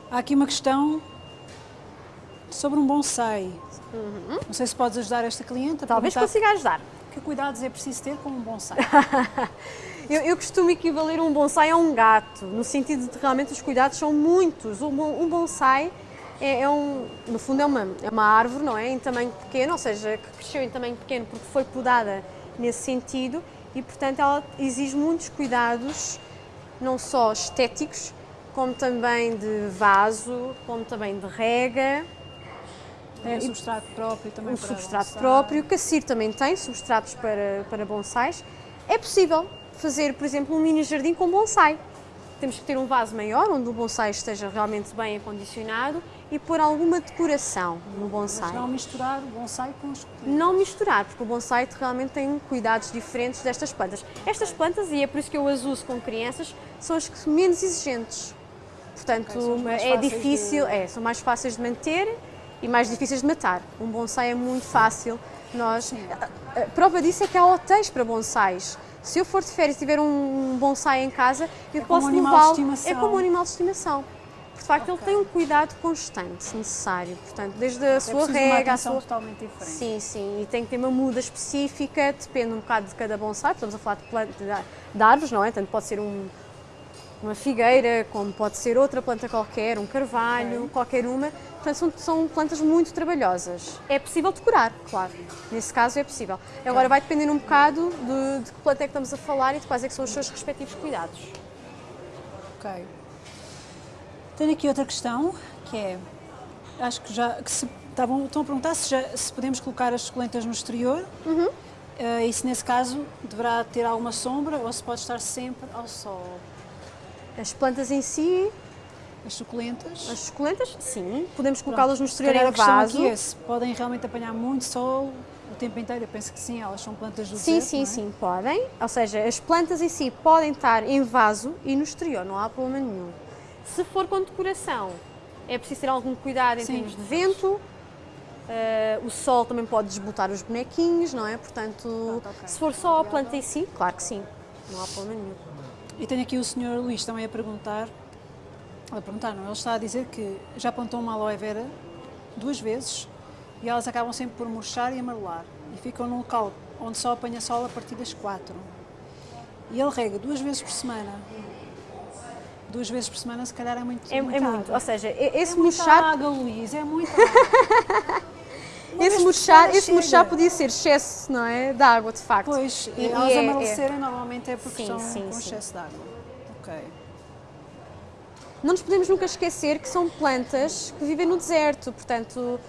Há aqui uma questão sobre um bonsai. Uhum. Não sei se podes ajudar esta cliente. Talvez consiga ajudar. Que cuidados é preciso ter com um bonsai? eu, eu, costumo equivaler um bonsai a um gato, no sentido de que realmente os cuidados são muitos. Um, um bonsai é, é, um, no fundo é uma, é uma árvore, não é? Em tamanho pequeno, ou seja, que cresceu em tamanho pequeno porque foi podada nesse sentido e, portanto, ela exige muitos cuidados, não só estéticos, como também de vaso, como também de rega, tem o substrato próprio também o para substrato bonsai. próprio, que a CIR também tem substratos para, para bonsais. É possível fazer, por exemplo, um mini jardim com bonsai. Temos que ter um vaso maior, onde o bonsai esteja realmente bem acondicionado e pôr alguma decoração no bonsai. Mas não misturar o bonsai com os Não misturar, porque o bonsai realmente tem cuidados diferentes destas plantas. Estas plantas, e é por isso que eu as uso com crianças, são as menos exigentes. Portanto, okay, é difícil, de... é, são mais fáceis de manter e mais difíceis de matar. Um bonsai é muito fácil. Nós, a, a prova disso é que há hotéis para bonsais. Se eu for de férias e tiver um bonsai em casa, eu é posso levá-lo. É como um animal de estimação. De facto, okay. ele tem um cuidado constante, necessário. Portanto, desde a é sua rega, a sua. totalmente diferente. Sim, sim. E tem que ter uma muda específica, depende um bocado de cada bonsai. Estamos a falar de, planta, de árvores, não é? Tanto pode ser um, uma figueira, como pode ser outra planta qualquer, um carvalho, okay. qualquer uma. Portanto, são, são, plantas muito trabalhosas. É possível decorar, claro. Nesse caso é possível. Agora vai depender um bocado de, de que planta é que estamos a falar e de quais é que são os seus respectivos cuidados. Ok. Tenho aqui outra questão, que é, acho que já, que se, estavam, estão a perguntar se, já, se podemos colocar as suculentas no exterior. Uhum. Uh, e se nesse caso deverá ter alguma sombra ou se pode estar sempre ao sol. As plantas em si, As suculentas. as suculentas, sim, podemos colocá-las no exterior em vaso. aqui é se podem realmente apanhar muito sol o tempo inteiro. Eu penso que sim, elas são plantas do Sim, deserto, sim, é? sim, podem. Ou seja, as plantas em si podem estar em vaso e no exterior, não há problema nenhum. Se for com decoração, é preciso ter algum cuidado em Sim. termos de vento. eh, o sol também pode desbotar os bonequinhos, não é? Portanto, Pronto, ok. se for só a planta em si, claro que sim, não há problema nenhum. E tenho aqui o Sr. Luís também a perguntar, a perguntar não, ele está a dizer que já plantou uma aloe vera duas vezes e elas acabam sempre por murchar e amarelar e ficam num local onde só apanha sol a partir das quatro. E ele rega duas vezes por semana. Duas vezes por semana se calhar é muito É, é muita muito, ou seja, e- esse é muita murchar, água, Luís, é muita vez esse murchar, esse murchar podia ser excesso, não é? De água, de facto. Pois, E- e elas é- é- amalecerem normalmente é porque Sim, estão sim, com sim. excesso de água. Ok. Não nos podemos nunca esquecer que são plantas que vivem no deserto, portanto,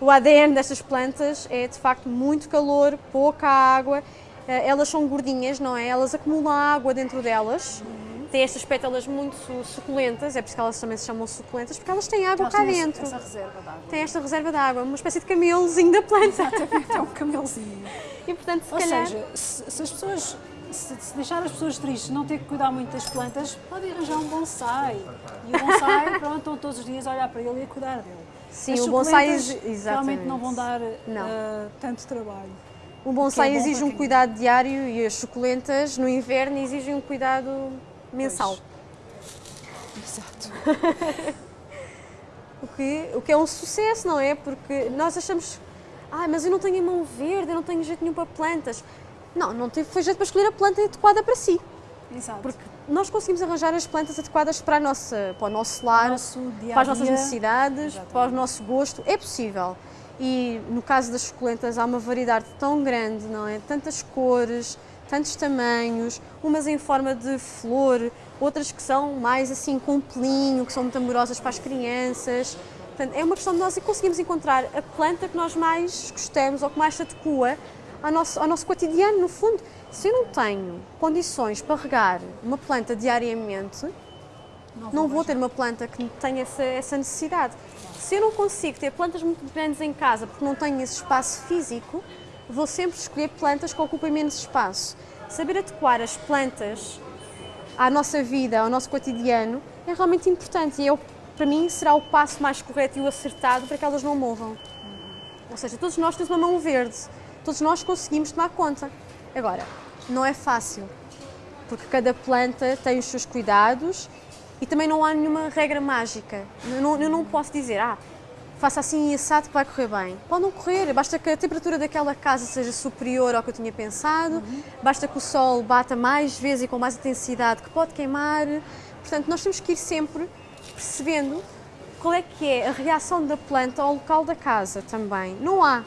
o ADN destas plantas é de facto muito calor, pouca água. Eh, Elas são gordinhas, não é? Elas acumulam água dentro delas. Têm estas pétalas muito su- suculentas, é por isso que elas também se chamam suculentas, porque elas têm água Elas cá dentro. Essa reserva de água. Têm esta reserva de água, uma espécie de camelozinho da planta. Exatamente, é um camelzinho. E portanto, se Ou calhar. seja, se, se as pessoas, se, se deixar as pessoas tristes, não ter que cuidar muito das plantas, podem arranjar um bonsai. E o bonsai, pronto, estão todos os dias a olhar para ele e a cuidar dele. Sim, As o bonsai exi- realmente exatamente. não vão dar Não. eh, tanto trabalho. O bonsai é exige um cuidado diário e as suculentas no inverno exigem um cuidado mensal. Exato. O que, o que é um sucesso, não é? Porque nós achamos, ah, mas eu não tenho a mão verde, eu não tenho jeito nenhum para plantas. Não, não teve, foi jeito para escolher a planta adequada para si. Exato. Porque nós conseguimos arranjar as plantas adequadas para, a nossa, para o nosso lar, o nosso dia para as nossas necessidades, Exatamente. para o nosso gosto. É possível. E no caso das suculentas há uma variedade tão grande, não é? Tantas cores, tantos tamanhos, umas em forma de flor, outras que são mais assim com pelinho, que são muito amorosas para as crianças. Portanto, é uma questão de nós conseguimos encontrar a planta que nós mais gostamos ou que mais se adequa ao nosso, ao nosso cotidiano, no fundo. Se eu não tenho condições para regar uma planta diariamente, não vou ter uma planta que tenha essa, essa necessidade. Se eu não consigo ter plantas muito grandes em casa porque não tenho esse espaço físico, vou sempre escolher plantas que ocupem menos espaço. Saber adequar as plantas à nossa vida, ao nosso cotidiano, é realmente importante e eu, para mim será o passo mais correto e o acertado para que elas não morram. Ou seja, todos nós temos uma mão verde, todos nós conseguimos tomar conta. Agora, não é fácil, porque cada planta tem os seus cuidados e também não há nenhuma regra mágica. Eu não, eu não posso dizer, ah, faça assim e assado que vai correr bem. Pode não correr, basta que a temperatura daquela casa seja superior ao que eu tinha pensado, basta que o sol bata mais vezes e com mais intensidade que pode queimar. Portanto, nós temos que ir sempre percebendo qual é que é a reação da planta ao local da casa também. Não há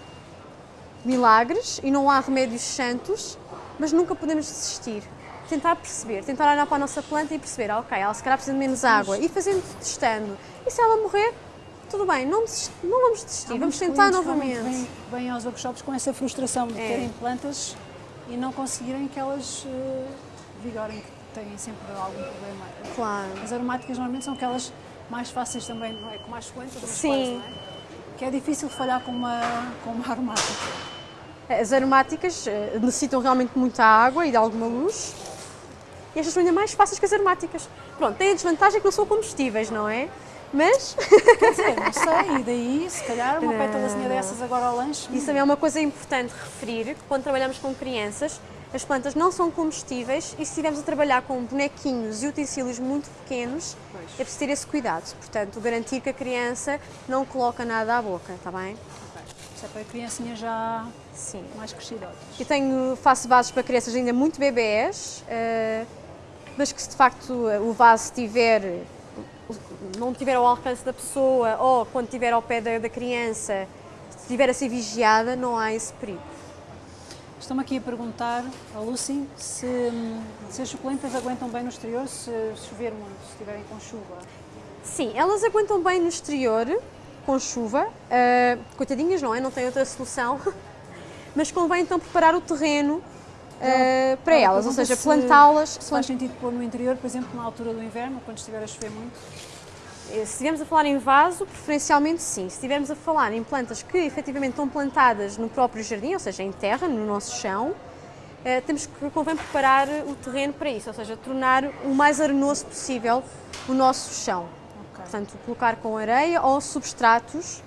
milagres e não há remédios santos, mas nunca podemos desistir. Tentar perceber, tentar olhar para a nossa planta e perceber, ah, ok, ela se calhar precisa de menos água, e fazendo, testando. E se ela morrer, tudo bem, não, desist- não vamos desistir, vamos tentar novamente. Vêm, vêm aos workshops com essa frustração de É. terem plantas e não conseguirem que elas eh, vigorem, que têm sempre algum problema. Claro. As aromáticas normalmente são aquelas mais fáceis também, não é? Com mais mas Sim. não é? Que é difícil falhar com uma, com uma aromática. As aromáticas eh, necessitam realmente muita água e de alguma luz. E estas são ainda mais fáceis que as aromáticas. Pronto, tem a desvantagem que não são comestíveis, não é? Mas Quer dizer, não sei, e daí, se calhar, uma pétalazinha não. dessas agora ao lanche. Isso também é uma coisa importante referir, que quando trabalhamos com crianças, as plantas não são comestíveis e se estivermos a trabalhar com bonequinhos e utensílios muito pequenos, Pois. é preciso ter esse cuidado. Portanto, garantir que a criança não coloca nada à boca, está bem? Isso é para criancinhas já Sim. mais crescidotas. Eu tenho, faço vasos para crianças ainda muito bebés, eh, mas que se de facto o vaso estiver, não tiver ao alcance da pessoa ou quando estiver ao pé da, da criança, se estiver a ser vigiada, não há esse perigo. Estão-me aqui a perguntar, a Lucy, se, se as suculentas aguentam bem no exterior se chover muito, se estiverem com chuva. Sim, elas aguentam bem no exterior, com chuva, eh, coitadinhas, não é? Não tem outra solução. Mas convém então preparar o terreno uh, para Ela elas, ou seja, se- plantá-las. Se faz sentido pôr no interior, por exemplo, na altura do inverno, quando estiver a chover muito. Eh, Se estivermos a falar em vaso, preferencialmente sim. Se estivermos a falar em plantas que efetivamente estão plantadas no próprio jardim, ou seja, em terra, no nosso chão, eh, temos que convém preparar o terreno para isso, ou seja, tornar o mais arenoso possível o nosso chão. Portanto, colocar com areia ou substratos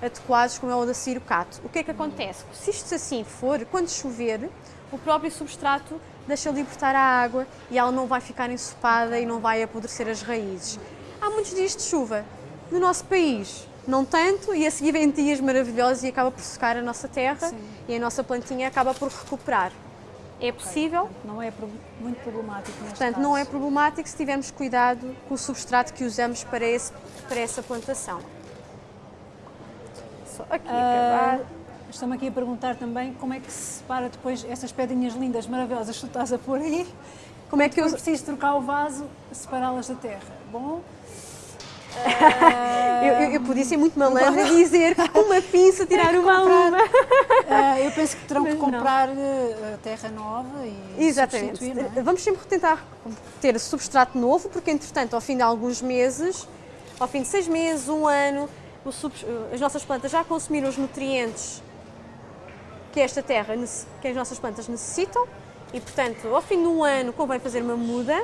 adequados, como é o da cirocato. O que é que acontece? Se isto assim for, quando chover, o próprio substrato deixa libertar a água e ela não vai ficar ensopada e não vai apodrecer as raízes. Há muitos dias de chuva. No nosso país, não tanto, e a seguir vem dias maravilhosos e acaba por secar a nossa terra Sim. e a nossa plantinha acaba por recuperar. É possível, Não é muito problemático Portanto, caso. não é problemático se tivermos cuidado com o substrato que usamos para, esse, para essa plantação. Só aqui Ah, acabar. Estão-me aqui a perguntar também como é que se separa depois essas pedrinhas lindas, maravilhosas que tu estás a pôr aí. Como é que eu. Eu preciso trocar o vaso, separá-las da terra. Bom, Eu, eu, eu podia ser muito malandra e dizer que com uma pinça tirar uma a uma. ah, eu penso que terão que Mas não. comprar eh, terra nova e Exatamente. substituir, não é? Vamos sempre tentar ter substrato novo, porque entretanto, ao fim de alguns meses, ao fim de seis meses, um ano, o subs- as nossas plantas já consumiram os nutrientes que esta terra, que as nossas plantas necessitam e, portanto, ao fim de um ano convém fazer uma muda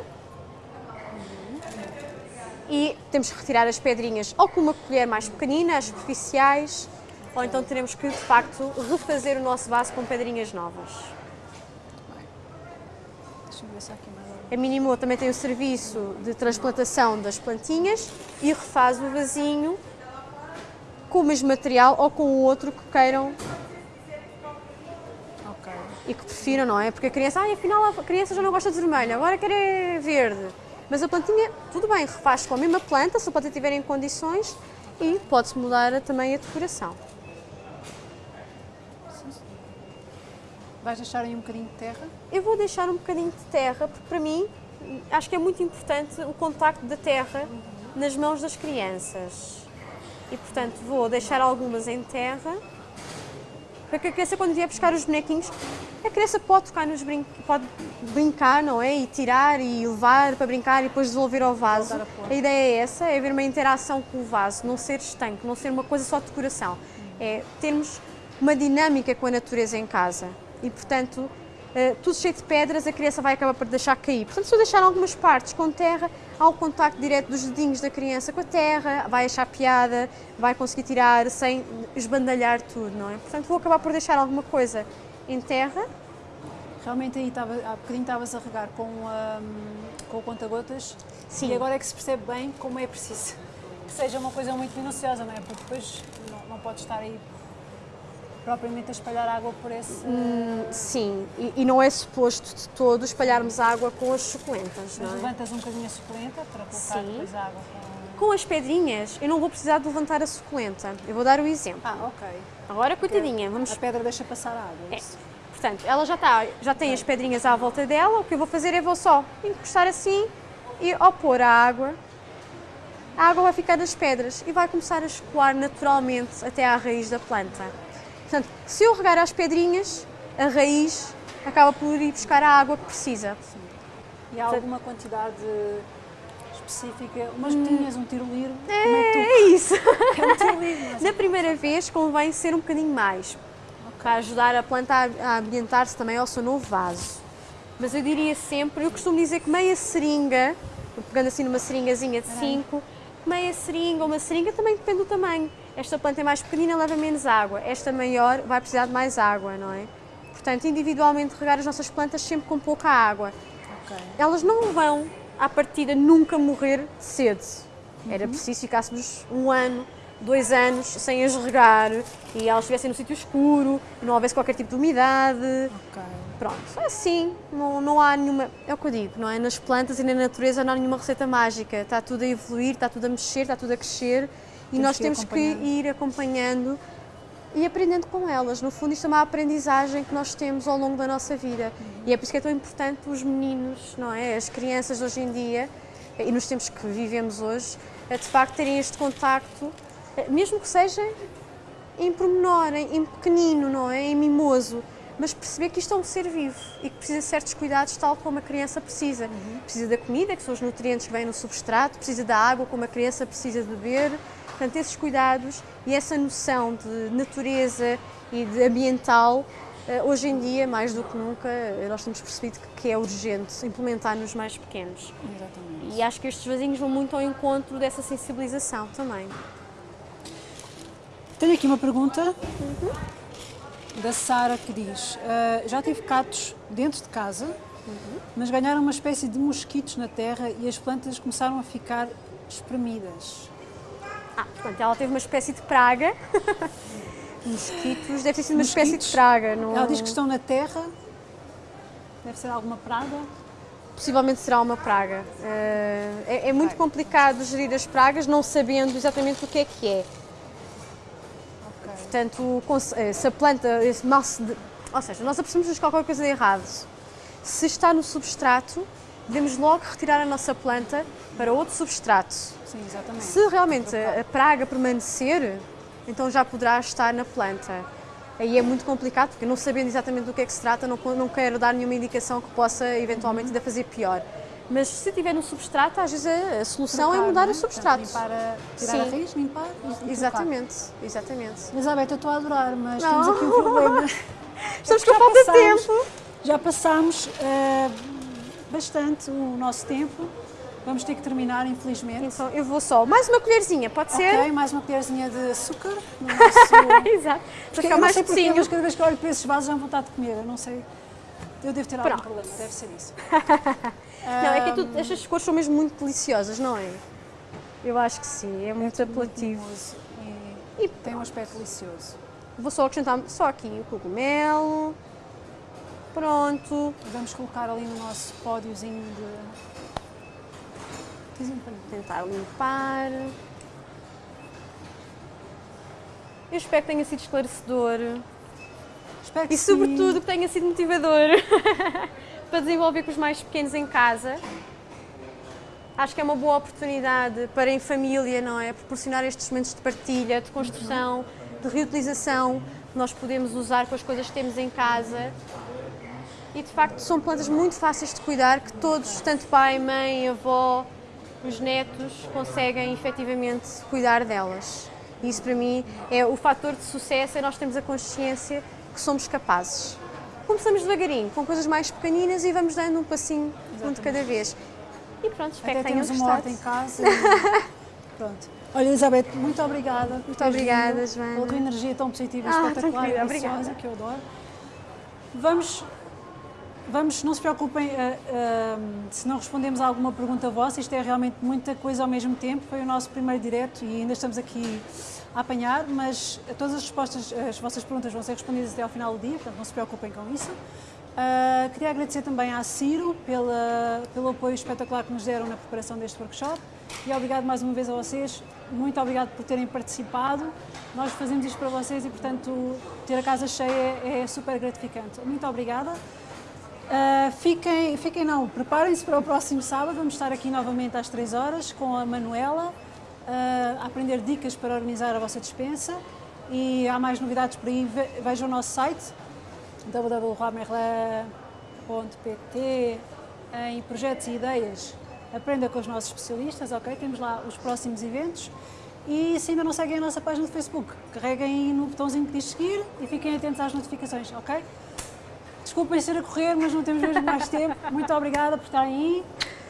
e temos que retirar as pedrinhas ou com uma colher mais pequenina, as superficiais, ou então teremos que, de facto, refazer o nosso vaso com pedrinhas novas. A Minimo também tem o serviço de transplantação das plantinhas e refaz o vasinho com o mesmo material ou com o outro que queiram Ok. e que prefiram, não é? Porque a criança, ah, afinal a criança já não gosta de vermelho, agora quer é verde. Mas a plantinha, tudo bem, refaz com a mesma planta, se a planta tiver em condições e pode-se mudar também a decoração. Vais deixar aí um bocadinho de terra? Eu vou deixar um bocadinho de terra, porque para mim acho que é muito importante o contacto da terra nas mãos das crianças. E portanto vou deixar algumas em terra, para que a criança quando vier buscar os bonequinhos, a criança pode tocar nos brin pode brincar, não é? E tirar e levar para brincar e depois devolver ao vaso. A. A ideia é essa, é haver uma interação com o vaso, não ser estanque, não ser uma coisa só de decoração. É termos uma dinâmica com a natureza em casa. E, portanto, eh, tudo cheio de pedras, a criança vai acabar por deixar cair. Portanto, se eu deixar algumas partes com terra, há o contacto direto dos dedinhos da criança com a terra, vai achar piada, vai conseguir tirar sem esbandalhar tudo, não é? Portanto, vou acabar por deixar alguma coisa em terra. Realmente aí estava, há bocadinho estavas a regar com, hum, com o conta-gotas Sim. e agora é que se percebe bem como é preciso que seja uma coisa muito minuciosa, não é? Porque depois não, não pode estar aí propriamente a espalhar água por esse... Sim, e, e não é suposto de todo espalharmos água com as suculentas, Mas não é? levantas um bocadinho a suculenta para colocar Sim. depois a água com... Com as pedrinhas, eu não vou precisar de levantar a suculenta. Eu vou dar o exemplo. Ah, ok. Agora, coitadinha, vamos A pedra deixa passar a água, É. isso. Portanto, ela já, está, já tem as pedrinhas à volta dela, o que eu vou fazer é vou só encostar assim e ao pôr a água, a água vai ficar nas pedras e vai começar a escoar naturalmente até à raiz da planta. Portanto, se eu regar as pedrinhas, a raiz acaba por ir buscar a água que precisa. E há alguma quantidade específica? Umas gotinhas, um tiroliro? Como é que É isso! tu... É um mas... Na primeira vez convém ser um bocadinho mais, para ajudar a planta a a ambientar-se também ao seu novo vaso. Mas eu diria sempre, eu costumo dizer que meia seringa, pegando assim numa seringazinha de 5, meia seringa ou uma seringa também depende do tamanho. Esta planta é mais pequenina, leva menos água. Esta maior vai precisar de mais água, não é? Portanto, individualmente regar as nossas plantas sempre com pouca água. Ok. Elas não vão, à partida, nunca morrer sede. Era preciso ficássemos um ano, dois anos sem as regar e elas estivessem no sítio escuro, não houvesse qualquer tipo de umidade. Ok. Pronto, assim, não, não há nenhuma. É o que eu digo, não é? Nas plantas e na natureza não há nenhuma receita mágica. Está tudo a evoluir, está tudo a mexer, está tudo a crescer e Temos nós que temos que ir acompanhando e aprendendo com elas. No fundo, isto é uma aprendizagem que nós temos ao longo da nossa vida. E é por isso que é tão importante os meninos, não é? As crianças hoje em dia, e nos tempos que vivemos hoje, é de facto terem este contacto, eh, mesmo que seja em pormenor, em pequenino, não é? Em mimoso. Mas perceber que isto é um ser vivo e que precisa de certos cuidados, tal como a criança precisa. Uhum. Precisa da comida, que são os nutrientes que vêm no substrato, precisa da água, como a criança precisa de beber. Portanto, esses cuidados e essa noção de natureza e de ambiental, eh, hoje em dia, mais do que nunca, eh, nós temos percebido que é urgente implementar nos mais pequenos. Exatamente. E acho que estes vasinhos vão muito ao encontro dessa sensibilização também. Tenho aqui uma pergunta. Uhum da Sara que diz: uh, Já tive gatos dentro de casa, uhum. mas ganharam uma espécie de mosquitos na terra e as plantas começaram a ficar espremidas. Ah, portanto, ela teve uma espécie de praga. mosquitos, deve ter sido uma mosquitos. espécie de praga. Não... Ela diz que estão na terra, deve ser alguma praga. Possivelmente será uma praga. Uh, é, é, muito complicado gerir as pragas não sabendo exatamente o que é que é. Portanto, eh, se a planta, esse maço de, ou seja, nós apercebemos qualquer coisa de errado. Se está no substrato, devemos logo retirar a nossa planta para outro substrato. Sim, exatamente. Se realmente a praga permanecer, então já poderá estar na planta. Aí é muito complicado, porque não sabendo exatamente do que é que se trata, não, não quero dar nenhuma indicação que possa eventualmente ainda fazer pior. Mas se tiver no substrato, às vezes a, a solução Trocar, é mudar é? o substrato. Limpar a, tirar Sim. a raiz, limpar e Exatamente, exatamente. Elizabeth, eu estou a adorar, mas não. temos aqui um problema. Estamos é com falta de tempo. Já passámos uh, bastante o nosso tempo. Vamos ter que terminar, infelizmente. Então, eu vou só. Mais uma colherzinha, pode ser? Ok, mais uma colherzinha de açúcar no nosso... Exato. Para ficar mais porquê, mas cada vez que olho para esses vasos já vontade de comer. Eu não sei. Eu devo ter algum Pronto. problema, deve ser isso. Não, é que tu, estas cores são mesmo muito deliciosas, não é? Eu acho que sim, é muito é apelativo. E, e, tem um aspecto delicioso. Vou só acrescentar só aqui o cogumelo. Pronto. Vamos colocar ali no nosso pódiozinho de... Tentar limpar. Eu espero que tenha sido esclarecedor. Espero que e, sobretudo, que tenha sido motivador. para desenvolver com os mais pequenos em casa. Acho que é uma boa oportunidade para em família, não é? Proporcionar estes momentos de partilha, de construção, de reutilização que nós podemos usar com as coisas que temos em casa. E de facto são plantas muito fáceis de cuidar que todos, tanto pai, mãe, avó, os netos, conseguem efetivamente cuidar delas. E isso para mim é o fator de sucesso, é nós termos a consciência que somos capazes começamos devagarinho, com coisas mais pequeninas e vamos dando um passinho, um de cada vez. E pronto, espero Até que tenham temos uma horta em casa. E... pronto. Olha, Elizabeth, muito obrigada. Muito obrigada, vindo, Joana. Pela tua energia tão positiva e ah, espetacular e que eu adoro. Vamos, vamos, não se preocupem uh, uh, se não respondemos a alguma pergunta vossa, isto é realmente muita coisa ao mesmo tempo. Foi o nosso primeiro direto e ainda estamos aqui a apanhar, mas todas as respostas, as vossas perguntas vão ser respondidas até ao final do dia, portanto não se preocupem com isso. Uh, queria agradecer também à Ciro pela, pelo apoio espetacular que nos deram na preparação deste workshop e obrigado mais uma vez a vocês, muito obrigado por terem participado. Nós fazemos isto para vocês e, portanto, ter a casa cheia é, é super gratificante. Muito obrigada. Uh, fiquem, fiquem não, preparem-se para o próximo sábado, vamos estar aqui novamente às 3 horas com a Manuela uh, a aprender dicas para organizar a vossa dispensa e há mais novidades por aí, vejam o nosso site www.merlin.pt em projetos e ideias aprenda com os nossos especialistas, ok? Temos lá os próximos eventos e se ainda não seguem a nossa página do Facebook, carreguem no botãozinho que diz seguir e fiquem atentos às notificações, ok? Desculpem ser a correr, mas não temos mesmo mais tempo. Muito obrigada por estarem aí.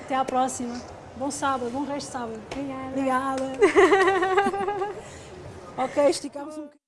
Até à próxima. Bom sábado, bom resto de sábado. Obrigada. Obrigada. ok, esticamos um bocadinho.